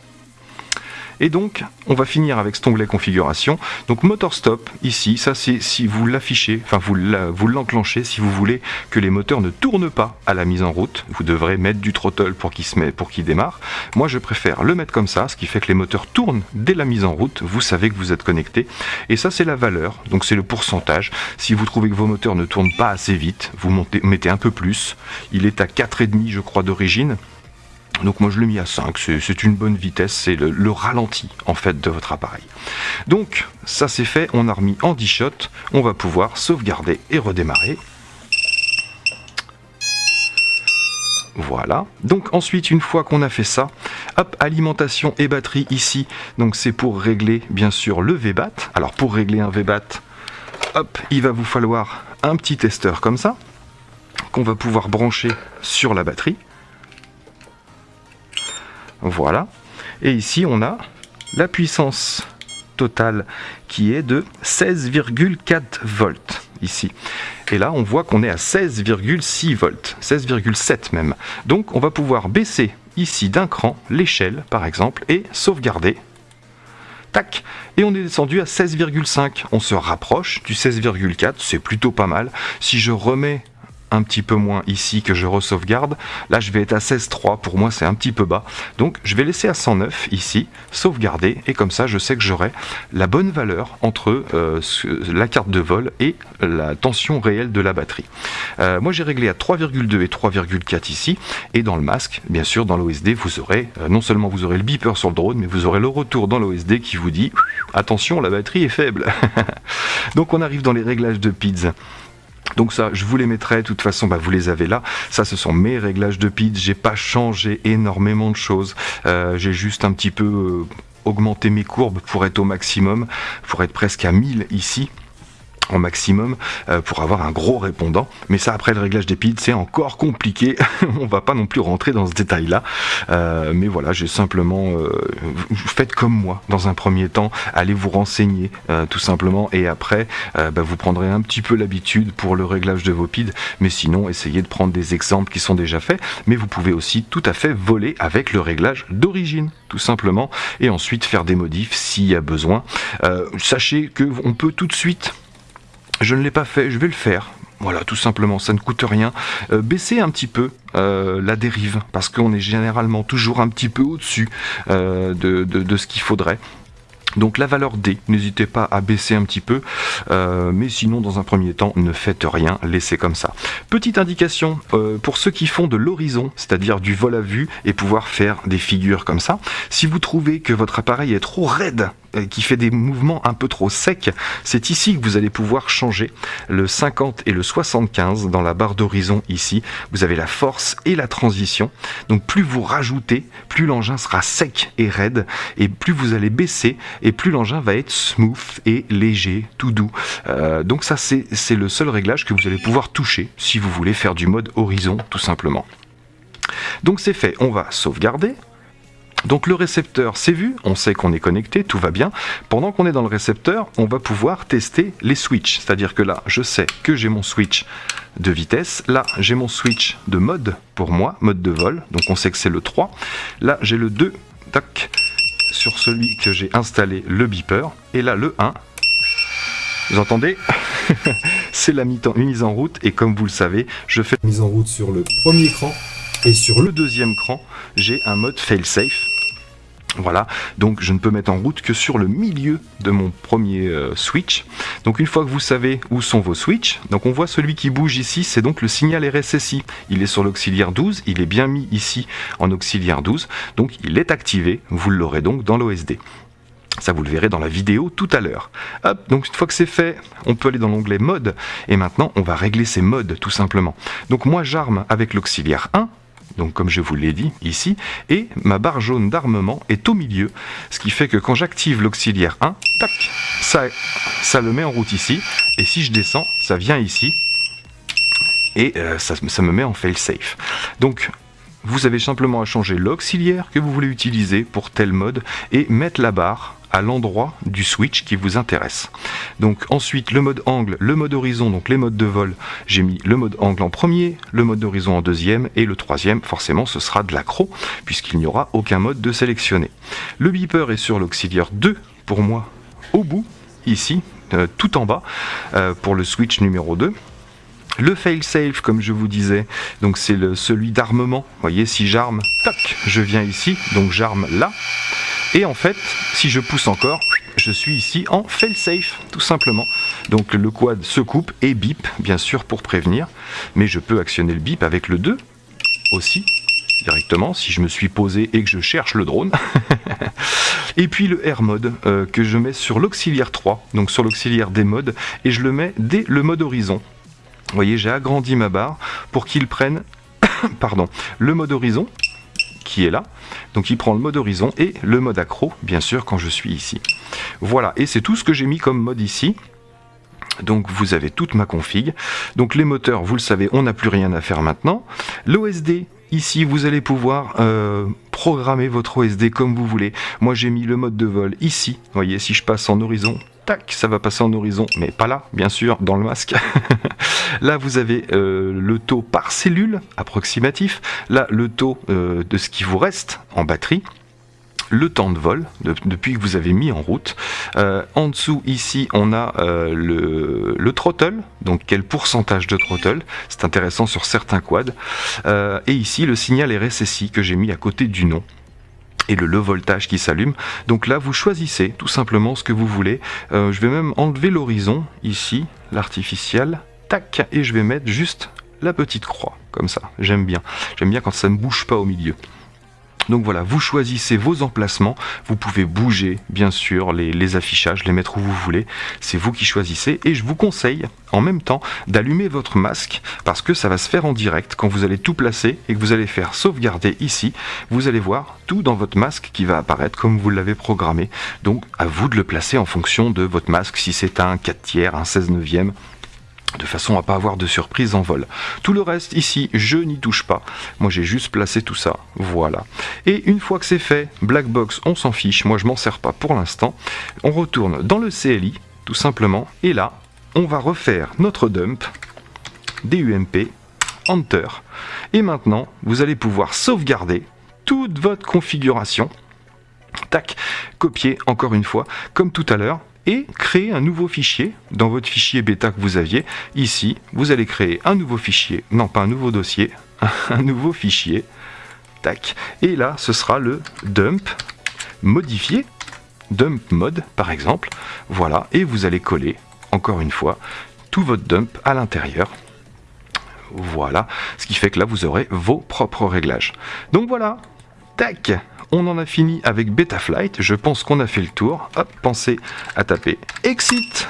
Et donc, on va finir avec cet onglet configuration. Donc motor stop, ici, ça c'est si vous l'affichez, enfin vous l'enclenchez, si vous voulez que les moteurs ne tournent pas à la mise en route, vous devrez mettre du throttle pour qu'il se met, pour qu'il démarre. Moi je préfère le mettre comme ça, ce qui fait que les moteurs tournent dès la mise en route, vous savez que vous êtes connecté. Et ça c'est la valeur, donc c'est le pourcentage. Si vous trouvez que vos moteurs ne tournent pas assez vite, vous mettez un peu plus. Il est à 4,5 je crois d'origine. Donc moi je l'ai mis à 5, c'est une bonne vitesse, c'est le, ralenti en fait de votre appareil. Donc ça c'est fait, on a remis en 10 shots, on va pouvoir sauvegarder et redémarrer. Voilà. Donc ensuite, une fois qu'on a fait ça, hop, alimentation et batterie ici. Donc c'est pour régler bien sûr le VBAT. Alors pour régler un VBAT, hop, il va vous falloir un petit testeur comme ça qu'on va pouvoir brancher sur la batterie. Voilà. Et ici, on a la puissance totale qui est de 16,4 volts ici. Et là, on voit qu'on est à 16,6 volts, 16,7 même. Donc, on va pouvoir baisser ici d'un cran l'échelle, par exemple, et sauvegarder. Tac Et on est descendu à 16,5. On se rapproche du 16,4, c'est plutôt pas mal. Si je remets un petit peu moins ici que je re-sauvegarde. Là, je vais être à 16.3. Pour moi, c'est un petit peu bas. Donc, je vais laisser à 109 ici, sauvegarder. Et comme ça, je sais que j'aurai la bonne valeur entre euh, la carte de vol et la tension réelle de la batterie. Euh, moi, j'ai réglé à 3,2 et 3,4 ici. Et dans le masque, bien sûr, dans l'OSD, vous aurez, euh, non seulement vous aurez le beeper sur le drone, mais vous aurez le retour dans l'OSD qui vous dit « Attention, la batterie est faible ». Donc, on arrive dans les réglages de PIDS. Donc ça, je vous les mettrai, de toute façon, bah, vous les avez là. Ça, ce sont mes réglages de pitch. J'ai pas changé énormément de choses. Euh, j'ai juste un petit peu... Euh, augmenter mes courbes pour être au maximum, pour être presque à 1000 ici en maximum euh, pour avoir un gros répondant. Mais ça, après le réglage des piles, c'est encore compliqué. On va pas non plus rentrer dans ce détail-là. Euh, mais voilà, j'ai simplement euh, faites comme moi dans un premier temps. Allez vous renseigner tout simplement et après, bah, vous prendrez un petit peu l'habitude pour le réglage de vos pides. Mais sinon, essayez de prendre des exemples qui sont déjà faits. Mais vous pouvez aussi tout à fait voler avec le réglage d'origine, tout simplement, et ensuite faire des modifs s'il y a besoin. sachez que on peut tout de suite je ne l'ai pas fait, je vais le faire. Voilà, tout simplement, ça ne coûte rien. Euh, baisser un petit peu euh, la dérive, parce qu'on est généralement toujours un petit peu au-dessus euh, de, ce qu'il faudrait. Donc la valeur D, n'hésitez pas à baisser un petit peu, mais sinon dans un premier temps, ne faites rien, laissez comme ça. Petite indication pour ceux qui font de l'horizon, c'est-à-dire du vol à vue et pouvoir faire des figures comme ça, si vous trouvez que votre appareil est trop raide qui fait des mouvements un peu trop secs, c'est ici que vous allez pouvoir changer le 50 et le 75 dans la barre d'horizon ici. Vous avez la force et la transition. Donc plus vous rajoutez, plus l'engin sera sec et raide et plus vous allez baisser et plus l'engin va être smooth et léger, tout doux. Euh, donc ça c'est le seul réglage que vous allez pouvoir toucher si vous voulez faire du mode horizon tout simplement. Donc c'est fait, on va sauvegarder, donc le récepteur, c'est vu, on sait qu'on est connecté, tout va bien. Pendant qu'on est dans le récepteur, on va pouvoir tester les switches. C'est-à-dire que là, je sais que j'ai mon switch de vitesse. Là, j'ai mon switch de mode pour moi, mode de vol. Donc on sait que c'est le 3. Là, j'ai le 2, tac, sur celui que j'ai installé, le beeper. Et là, le 1, vous entendez? C'est la mise en route et comme vous le savez, je fais mise en route sur le premier écran et sur le deuxième cran, j'ai un mode fail-safe. Voilà, donc je ne peux mettre en route que sur le milieu de mon premier euh, switch. Donc une fois que vous savez où sont vos switches, donc on voit celui qui bouge ici, c'est donc le signal RSSI. Il est sur l'auxiliaire 12, il est bien mis ici en auxiliaire 12, donc il est activé, vous l'aurez donc dans l'OSD. Ça, vous le verrez dans la vidéo tout à l'heure. Hop, donc une fois que c'est fait, on peut aller dans l'onglet mode. Et maintenant, on va régler ces modes, tout simplement. Donc moi, j'arme avec l'auxiliaire 1 donc comme je vous l'ai dit ici, et ma barre jaune d'armement est au milieu, ce qui fait que quand j'active l'auxiliaire 1, tac, ça, ça le met en route ici, et si je descends, ça vient ici, et euh, ça, ça me met en fail safe. Donc vous avez simplement à changer l'auxiliaire que vous voulez utiliser pour tel mode et mettre la barre à l'endroit du switch qui vous intéresse. Donc ensuite le mode angle, le mode horizon, donc les modes de vol, j'ai mis le mode angle en premier, le mode d'horizon en deuxième et le troisième forcément ce sera de l'accro puisqu'il n'y aura aucun mode de sélectionner. Le beeper est sur l'auxiliaire 2 pour moi au bout ici euh, tout en bas euh, pour le switch numéro 2 le fail-safe, comme je vous disais, donc c'est celui d'armement. Voyez, si j'arme, tac, je viens ici, donc j'arme là. Et en fait, si je pousse encore, je suis ici en fail-safe, tout simplement. Donc le quad se coupe et bip, bien sûr, pour prévenir. Mais je peux actionner le bip avec le 2 aussi, directement, si je me suis posé et que je cherche le drone. et puis le Air mode euh, que je mets sur l'auxiliaire 3, donc sur l'auxiliaire des modes, et je le mets dès le mode horizon. Vous voyez, j'ai agrandi ma barre pour qu'il prenne pardon, le mode horizon, qui est là. Donc il prend le mode horizon et le mode accro, bien sûr, quand je suis ici. Voilà, et c'est tout ce que j'ai mis comme mode ici. Donc vous avez toute ma config. Donc les moteurs, vous le savez, on n'a plus rien à faire maintenant. L'OSD, ici, vous allez pouvoir euh, programmer votre OSD comme vous voulez. Moi j'ai mis le mode de vol ici. Voyez, si je passe en horizon, tac, ça va passer en horizon, mais pas là, bien sûr, dans le masque. là, vous avez euh, le taux par cellule approximatif. Là, le taux euh, de ce qui vous reste en batterie le temps de vol depuis que vous avez mis en route. Euh, en dessous ici on a le, le, throttle, donc quel pourcentage de throttle, c'est intéressant sur certains quads. et ici le signal RSSI que j'ai mis à côté du nom et le le voltage qui s'allume. Donc là, vous choisissez tout simplement ce que vous voulez. Euh, je vais même enlever l'horizon ici, l'artificiel, tac, et je vais mettre juste la petite croix, comme ça. J'aime bien. J'aime bien quand ça ne bouge pas au milieu. Donc voilà, vous choisissez vos emplacements, vous pouvez bouger bien sûr les, affichages, les mettre où vous voulez, c'est vous qui choisissez. Et je vous conseille en même temps d'allumer votre masque parce que ça va se faire en direct. Quand vous allez tout placer et que vous allez faire sauvegarder ici, vous allez voir tout dans votre masque qui va apparaître comme vous l'avez programmé. Donc à vous de le placer en fonction de votre masque, si c'est un 4 tiers, un 16 neuvième, de façon à pas avoir de surprise en vol. Tout le reste ici, je n'y touche pas. Moi j'ai juste placé tout ça, voilà. Et une fois que c'est fait, Black Box, on s'en fiche, moi je m'en sers pas pour l'instant. On retourne dans le CLI, tout simplement, et là, on va refaire notre dump, DUMP, Enter. Et maintenant, vous allez pouvoir sauvegarder toute votre configuration. Tac, copier encore une fois, comme tout à l'heure, et créer un nouveau fichier dans votre fichier bêta que vous aviez. Ici, vous allez créer un nouveau fichier, non pas un nouveau dossier, un nouveau fichier. Tac. Et là, ce sera le dump modifié, dump mode par exemple. Voilà, et vous allez coller, encore une fois, tout votre dump à l'intérieur. Voilà, ce qui fait que là, vous aurez vos propres réglages. Donc voilà, tac on en a fini avec Betaflight. Je pense qu'on a fait le tour. Hop, pensez à taper Exit.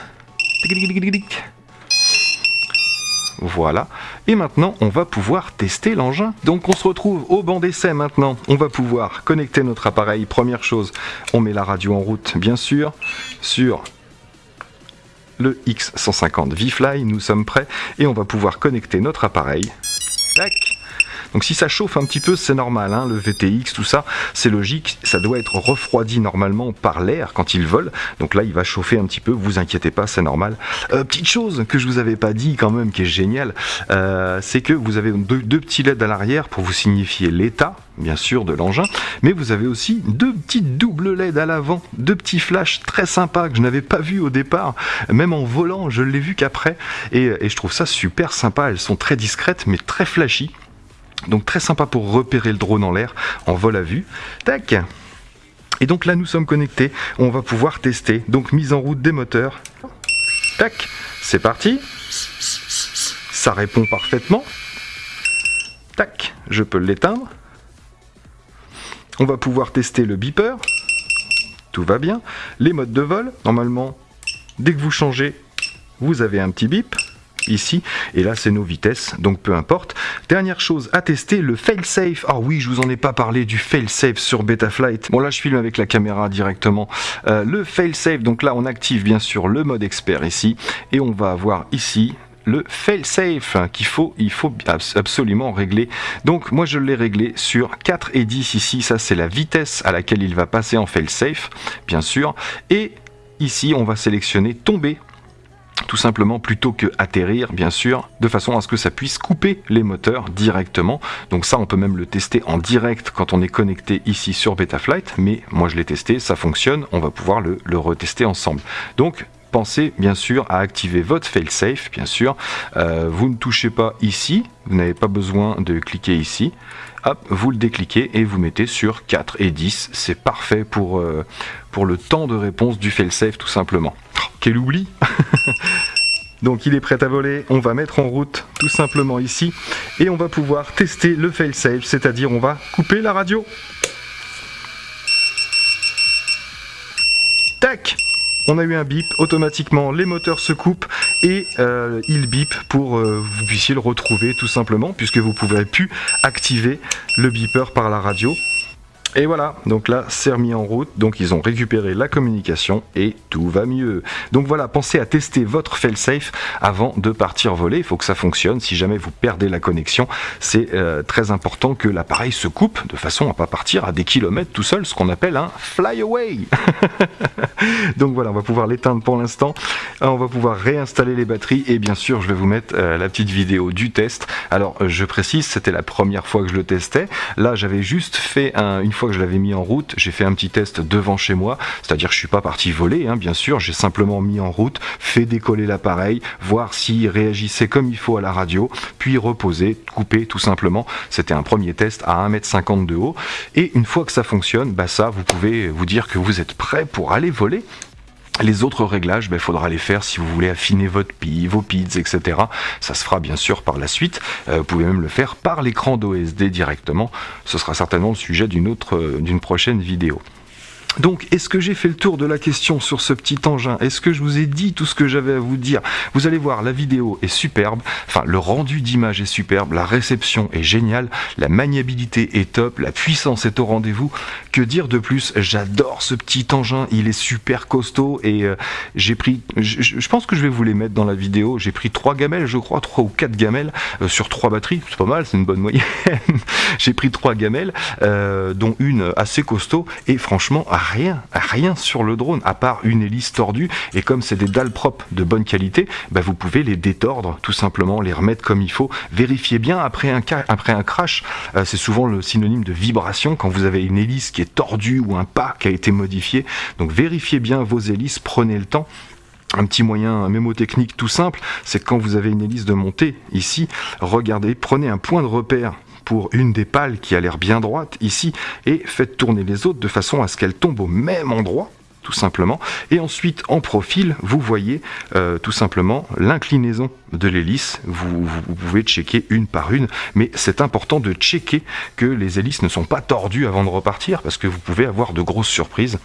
Voilà. Et maintenant, on va pouvoir tester l'engin. Donc on se retrouve au banc d'essai maintenant. On va pouvoir connecter notre appareil. Première chose, on met la radio en route, bien sûr, sur le X150 V-Fly. Nous sommes prêts et on va pouvoir connecter notre appareil. Tac donc si ça chauffe un petit peu, c'est normal, hein, le VTX, tout ça, c'est logique, ça doit être refroidi normalement par l'air quand il vole, donc là il va chauffer un petit peu, vous inquiétez pas, c'est normal. Euh, petite chose que je vous avais pas dit quand même, qui est génial, euh, c'est que vous avez deux, petits LED à l'arrière pour vous signifier l'état, bien sûr, de l'engin, mais vous avez aussi deux petites doubles LED à l'avant, deux petits flashs très sympas que je n'avais pas vu au départ, même en volant, je l'ai vu qu'après, et, et je trouve ça super sympa, elles sont très discrètes mais très flashy. Donc très sympa pour repérer le drone en l'air en vol à vue. Tac Et donc là nous sommes connectés, on va pouvoir tester. Donc mise en route des moteurs. Tac C'est parti Ça répond parfaitement. Tac Je peux l'éteindre. On va pouvoir tester le beeper. Tout va bien. Les modes de vol, normalement, dès que vous changez, vous avez un petit bip ici, et là c'est nos vitesses, donc peu importe. Dernière chose à tester, le fail-safe. Ah oui, je vous en ai pas parlé du fail-safe sur Betaflight. Bon là je filme avec la caméra directement. Euh, le fail-safe, donc là on active bien sûr le mode expert ici, et on va avoir ici le fail-safe qu'il faut, il faut absolument régler. Donc moi je l'ai réglé sur 4 et 10 ici, ça c'est la vitesse à laquelle il va passer en fail-safe, bien sûr. Et ici on va sélectionner tomber tout simplement plutôt que atterrir bien sûr de façon à ce que ça puisse couper les moteurs directement. Donc ça on peut même le tester en direct quand on est connecté ici sur Betaflight mais moi je l'ai testé ça fonctionne on va pouvoir le, retester ensemble. Donc pensez bien sûr à activer votre failsafe bien sûr. Euh, vous ne touchez pas ici vous n'avez pas besoin de cliquer ici. Hop vous le décliquez et vous mettez sur 4 et 10 c'est parfait pour, euh, pour le temps de réponse du failsafe tout simplement. Quel oubli. Donc il est prêt à voler, on va mettre en route tout simplement ici. Et on va pouvoir tester le fail-safe, c'est-à-dire on va couper la radio. Tac on a eu un bip, automatiquement les moteurs se coupent et euh, il bip pour euh, vous puissiez le retrouver tout simplement puisque vous ne pourrez plus activer le beeper par la radio. Et voilà, donc là c'est remis en route, donc ils ont récupéré la communication et tout va mieux. Donc voilà, pensez à tester votre failsafe avant de partir voler, il faut que ça fonctionne, si jamais vous perdez la connexion, c'est euh, très important que l'appareil se coupe de façon à pas partir à des kilomètres tout seul, ce qu'on appelle un fly away. donc voilà, on va pouvoir l'éteindre pour l'instant, on va pouvoir réinstaller les batteries et bien sûr je vais vous mettre euh, la petite vidéo du test. Alors je précise, c'était la première fois que je le testais, là j'avais juste fait un, une fois que je l'avais mis en route, j'ai fait un petit test devant chez moi, c'est-à-dire que je suis pas parti voler, hein, bien sûr, j'ai simplement mis en route, fait décoller l'appareil, voir s'il réagissait comme il faut à la radio, puis reposer, couper tout simplement. C'était un premier test à 1m50 de haut, et une fois que ça fonctionne, bah vous pouvez vous dire que vous êtes prêt pour aller voler Les autres réglages, il ben, faudra les faire si vous voulez affiner votre PI, vos PIDs, etc. Ça se fera bien sûr par la suite. Euh, vous pouvez même le faire par l'écran d'OSD directement. Ce sera certainement le sujet d'une euh, d'une prochaine vidéo. Donc, est-ce que j'ai fait le tour de la question sur ce petit engin Est-ce que je vous ai dit tout ce que j'avais à vous dire Vous allez voir, la vidéo est superbe, enfin le rendu d'image est superbe, la réception est géniale, la maniabilité est top, la puissance est au rendez-vous. Que dire de plus J'adore ce petit engin, il est super costaud et euh, j'ai pris, je, pense que je vais vous les mettre dans la vidéo, j'ai pris trois gamelles, je crois, trois ou quatre gamelles euh, sur trois batteries, c'est pas mal, c'est une bonne moyenne. j'ai pris trois gamelles, euh, dont une assez costaud. Et franchement, rien, rien sur le drone, à part une hélice tordue, et comme c'est des dalles propres de bonne qualité, bah, vous pouvez les détordre, tout simplement, les remettre comme il faut. Vérifiez bien après un, crash, euh, c'est souvent le synonyme de vibration quand vous avez une hélice qui est tordue ou un pas qui a été modifié. Donc vérifiez bien vos hélices, prenez le temps. Un petit moyen un mémotechnique tout simple, c'est quand vous avez une hélice de montée ici, regardez, prenez un point de repère pour une des pales qui a l'air bien droite ici et faites tourner les autres de façon à ce qu'elles tombent au même endroit tout simplement. Et ensuite, en profil, vous voyez euh, tout simplement l'inclinaison de l'hélice. Vous, pouvez checker une par une, mais c'est important de checker que les hélices ne sont pas tordues avant de repartir, parce que vous pouvez avoir de grosses surprises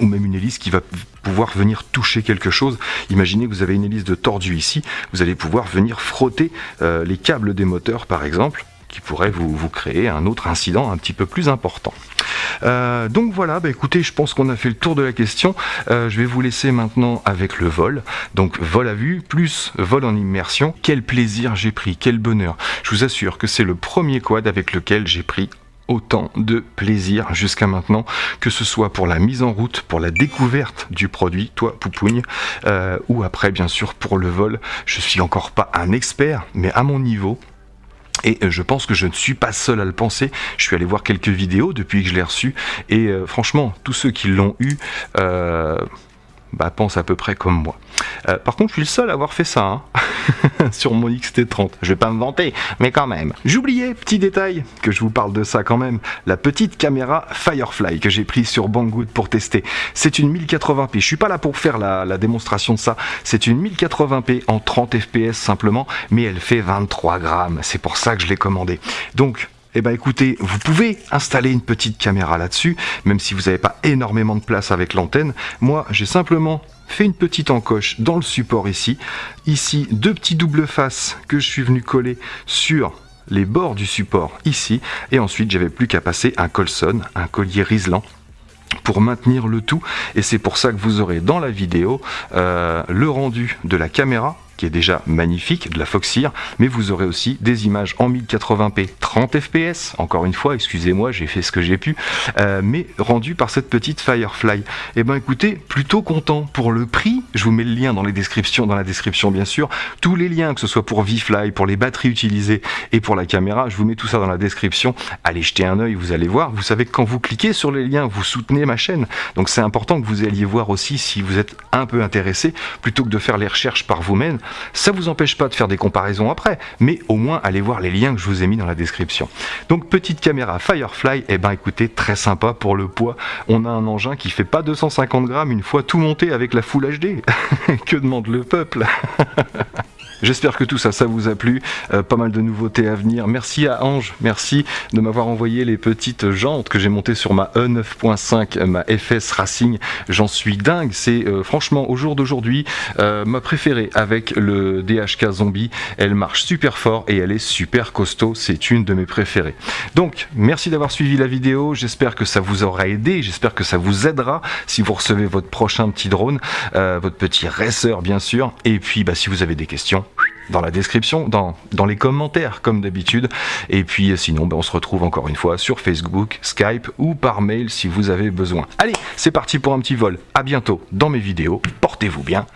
ou même une hélice qui va pouvoir venir toucher quelque chose. Imaginez que vous avez une hélice de tordu ici, vous allez pouvoir venir frotter euh, les câbles des moteurs par exemple, qui pourrait vous, créer un autre incident un petit peu plus important. Euh, donc voilà, bah écoutez, je pense qu'on a fait le tour de la question. Euh, je vais vous laisser maintenant avec le vol. Donc vol à vue plus vol en immersion. Quel plaisir j'ai pris, quel bonheur. Je vous assure que c'est le premier quad avec lequel j'ai pris autant de plaisir jusqu'à maintenant, que ce soit pour la mise en route, pour la découverte du produit, toi Poupougne, euh, ou après bien sûr pour le vol. Je suis encore pas un expert, mais à mon niveau, et euh, je pense que je ne suis pas seul à le penser. Je suis allé voir quelques vidéos depuis que je l'ai reçu. Et euh, franchement, tous ceux qui l'ont eu, euh, bah, pense à peu près comme moi. Euh, par contre, je suis le seul à avoir fait ça hein, sur mon XT30. Je vais pas me vanter, mais quand même. J'oubliais, petit détail, que je vous parle de ça quand même, la petite caméra Firefly que j'ai prise sur Banggood pour tester. C'est une 1080p. Je suis pas là pour faire la, démonstration de ça. C'est une 1080p en 30 fps simplement, mais elle fait 23 grammes. C'est pour ça que je l'ai commandé. Donc, eh ben écoutez, vous pouvez installer une petite caméra là-dessus, même si vous n'avez pas énormément de place avec l'antenne. Moi, j'ai simplement fait une petite encoche dans le support ici. Ici, deux petits doubles faces que je suis venu coller sur les bords du support ici. Et ensuite, j'avais plus qu'à passer un colson, un collier riselant pour maintenir le tout et c'est pour ça que vous aurez dans la vidéo euh, le rendu de la caméra qui est déjà magnifique, de la Foxeer, mais vous aurez aussi des images en 1080p 30 fps, encore une fois, excusez-moi, j'ai fait ce que j'ai pu, euh, mais rendu par cette petite Firefly. Eh ben écoutez, plutôt content pour le prix, je vous mets le lien dans les descriptions, dans la description bien sûr, tous les liens, que ce soit pour VFly, pour les batteries utilisées et pour la caméra, je vous mets tout ça dans la description, allez jeter un oeil, vous allez voir, vous savez que quand vous cliquez sur les liens, vous soutenez ma chaîne, donc c'est important que vous alliez voir aussi si vous êtes un peu intéressé, plutôt que de faire les recherches par vous-même, ça vous empêche pas de faire des comparaisons après, mais au moins allez voir les liens que je vous ai mis dans la description. Donc petite caméra Firefly, et eh ben écoutez, très sympa pour le poids. On a un engin qui fait pas 250 grammes une fois tout monté avec la Full HD. que demande le peuple? J'espère que tout ça, ça vous a plu. Euh, pas mal de nouveautés à venir. Merci à Ange, merci de m'avoir envoyé les petites jantes que j'ai montées sur ma E9.5, ma FS Racing. J'en suis dingue. C'est euh, franchement au jour d'aujourd'hui euh, ma préférée avec le DHK Zombie. Elle marche super fort et elle est super costaud. C'est une de mes préférées. Donc, merci d'avoir suivi la vidéo. J'espère que ça vous aura aidé. J'espère que ça vous aidera si vous recevez votre prochain petit drone, votre petit racer bien sûr. Et puis, bah, si vous avez des questions, dans la description, dans, les commentaires comme d'habitude. Et puis sinon, ben, on se retrouve encore une fois sur Facebook, Skype ou par mail si vous avez besoin. Allez, c'est parti pour un petit vol. À bientôt dans mes vidéos. Portez-vous bien.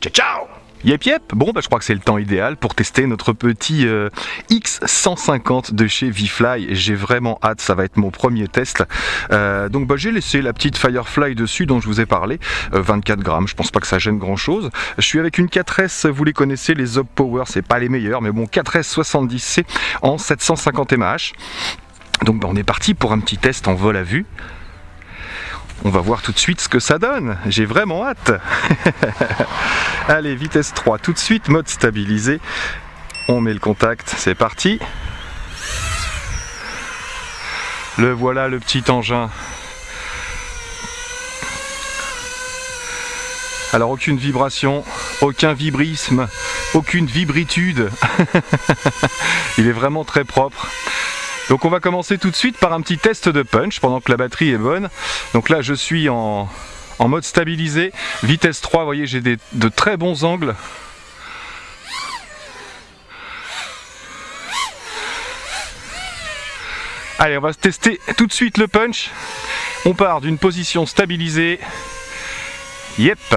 Ciao ciao Yep yep, bon bah je crois que c'est le temps idéal pour tester notre petit euh, X150 de chez Vfly. J'ai vraiment hâte, ça va être mon premier test. Euh, donc bah j'ai laissé la petite Firefly dessus dont je vous ai parlé, 24 euh, grammes, je pense pas que ça gêne grand chose. Je suis avec une 4S, vous les connaissez, les Zop Power, c'est pas les meilleurs, mais bon 4S 70C en 750 mAh. Donc bah, on est parti pour un petit test en vol à vue. On va voir tout de suite ce que ça donne. J'ai vraiment hâte. Allez, vitesse 3 tout de suite, mode stabilisé. On met le contact, c'est parti. Le voilà le petit engin. Alors aucune vibration, aucun vibrisme, aucune vibritude. Il est vraiment très propre. Donc on va commencer tout de suite par un petit test de punch pendant que la batterie est bonne. Donc là je suis en, mode stabilisé, vitesse 3, vous voyez j'ai de très bons angles. Allez on va tester tout de suite le punch. On part d'une position stabilisée. Yep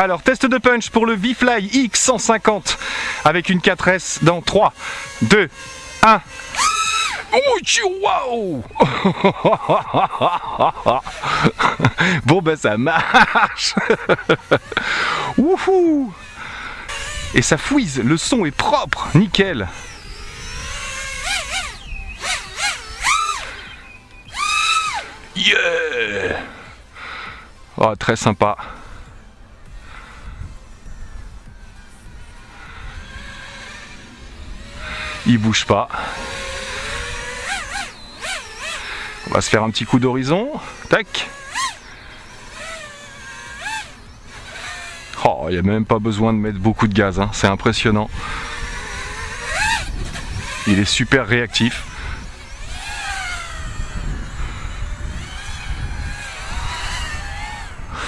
alors, test de punch pour le V-Fly X150 avec une 4S dans 3, 2, 1. Oh, wow. Bon ben ça marche. Wouhou. Et ça fouise, le son est propre, nickel. Yeah. Oh, très sympa. Il bouge pas. On va se faire un petit coup d'horizon. Tac. Oh, il n'y a même pas besoin de mettre beaucoup de gaz, hein. c'est impressionnant. Il est super réactif.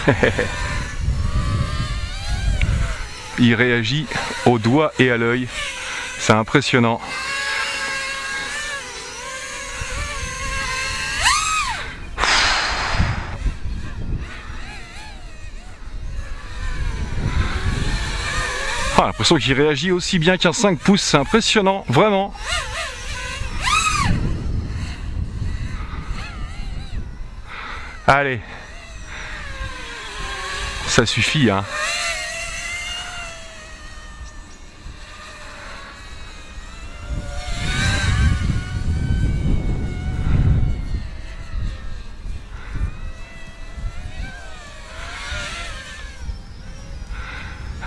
Il réagit au doigt et à l'œil. C'est impressionnant. Ah, l'impression qu'il réagit aussi bien qu'un 5 pouces, c'est impressionnant, vraiment. Allez. Ça suffit, hein.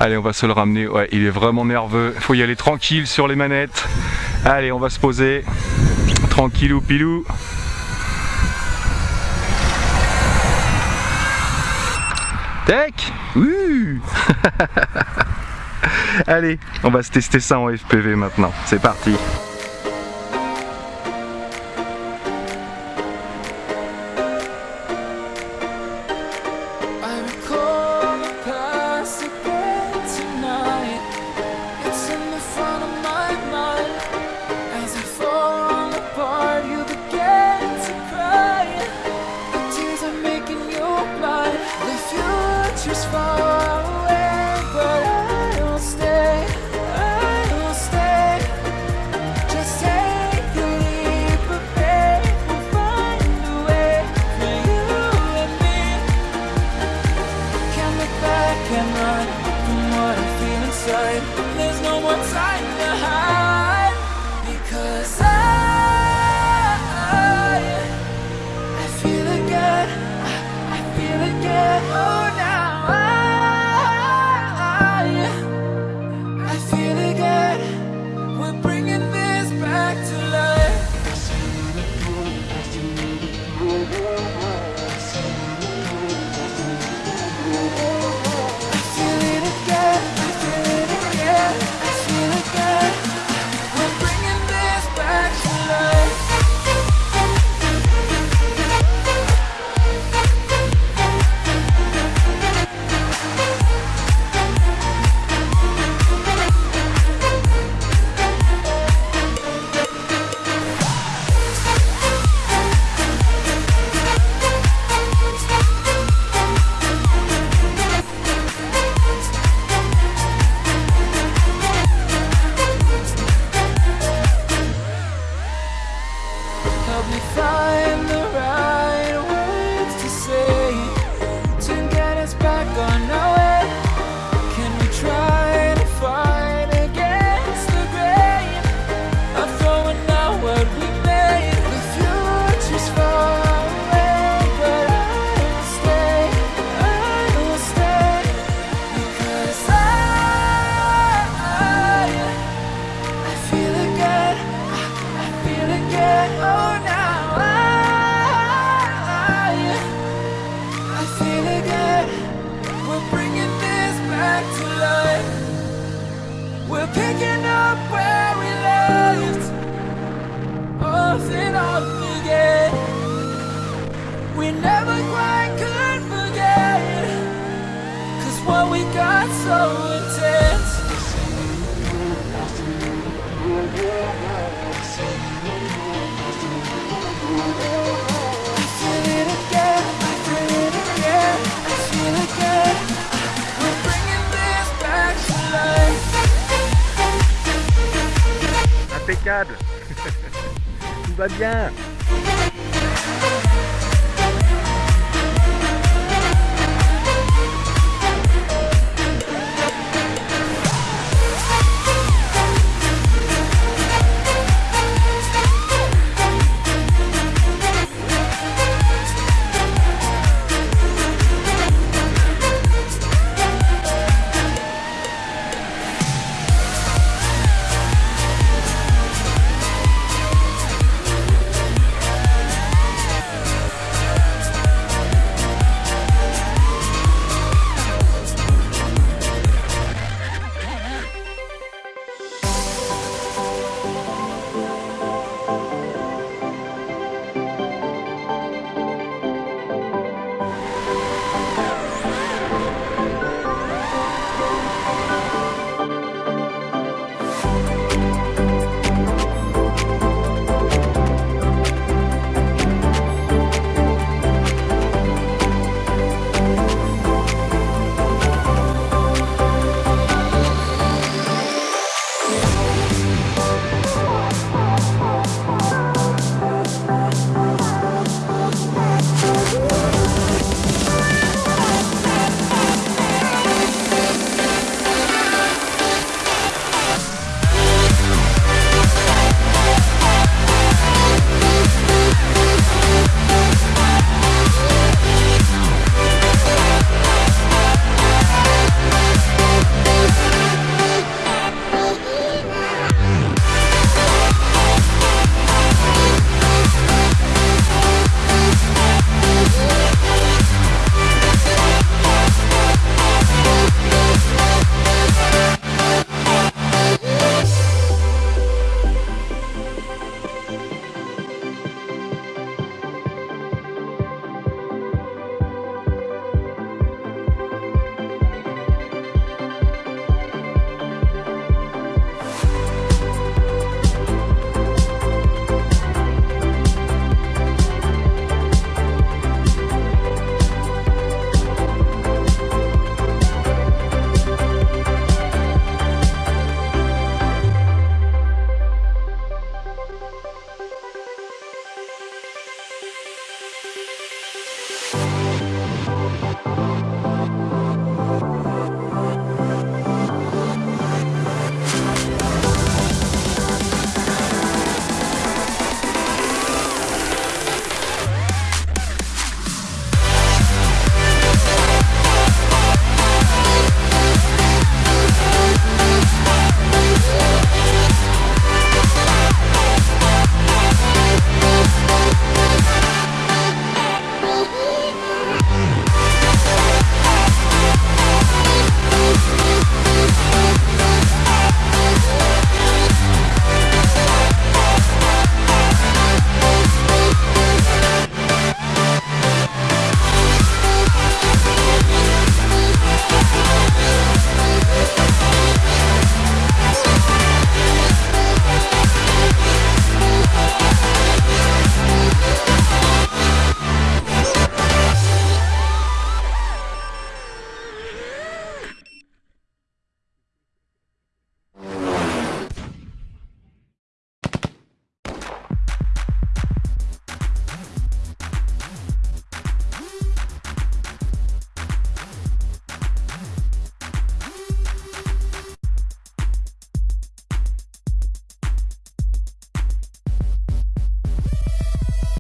Allez, on va se le ramener. Ouais, il est vraiment nerveux. Il faut y aller tranquille sur les manettes. Allez, on va se poser. Tranquillou pilou. Tac Allez, on va se tester ça en FPV maintenant. C'est parti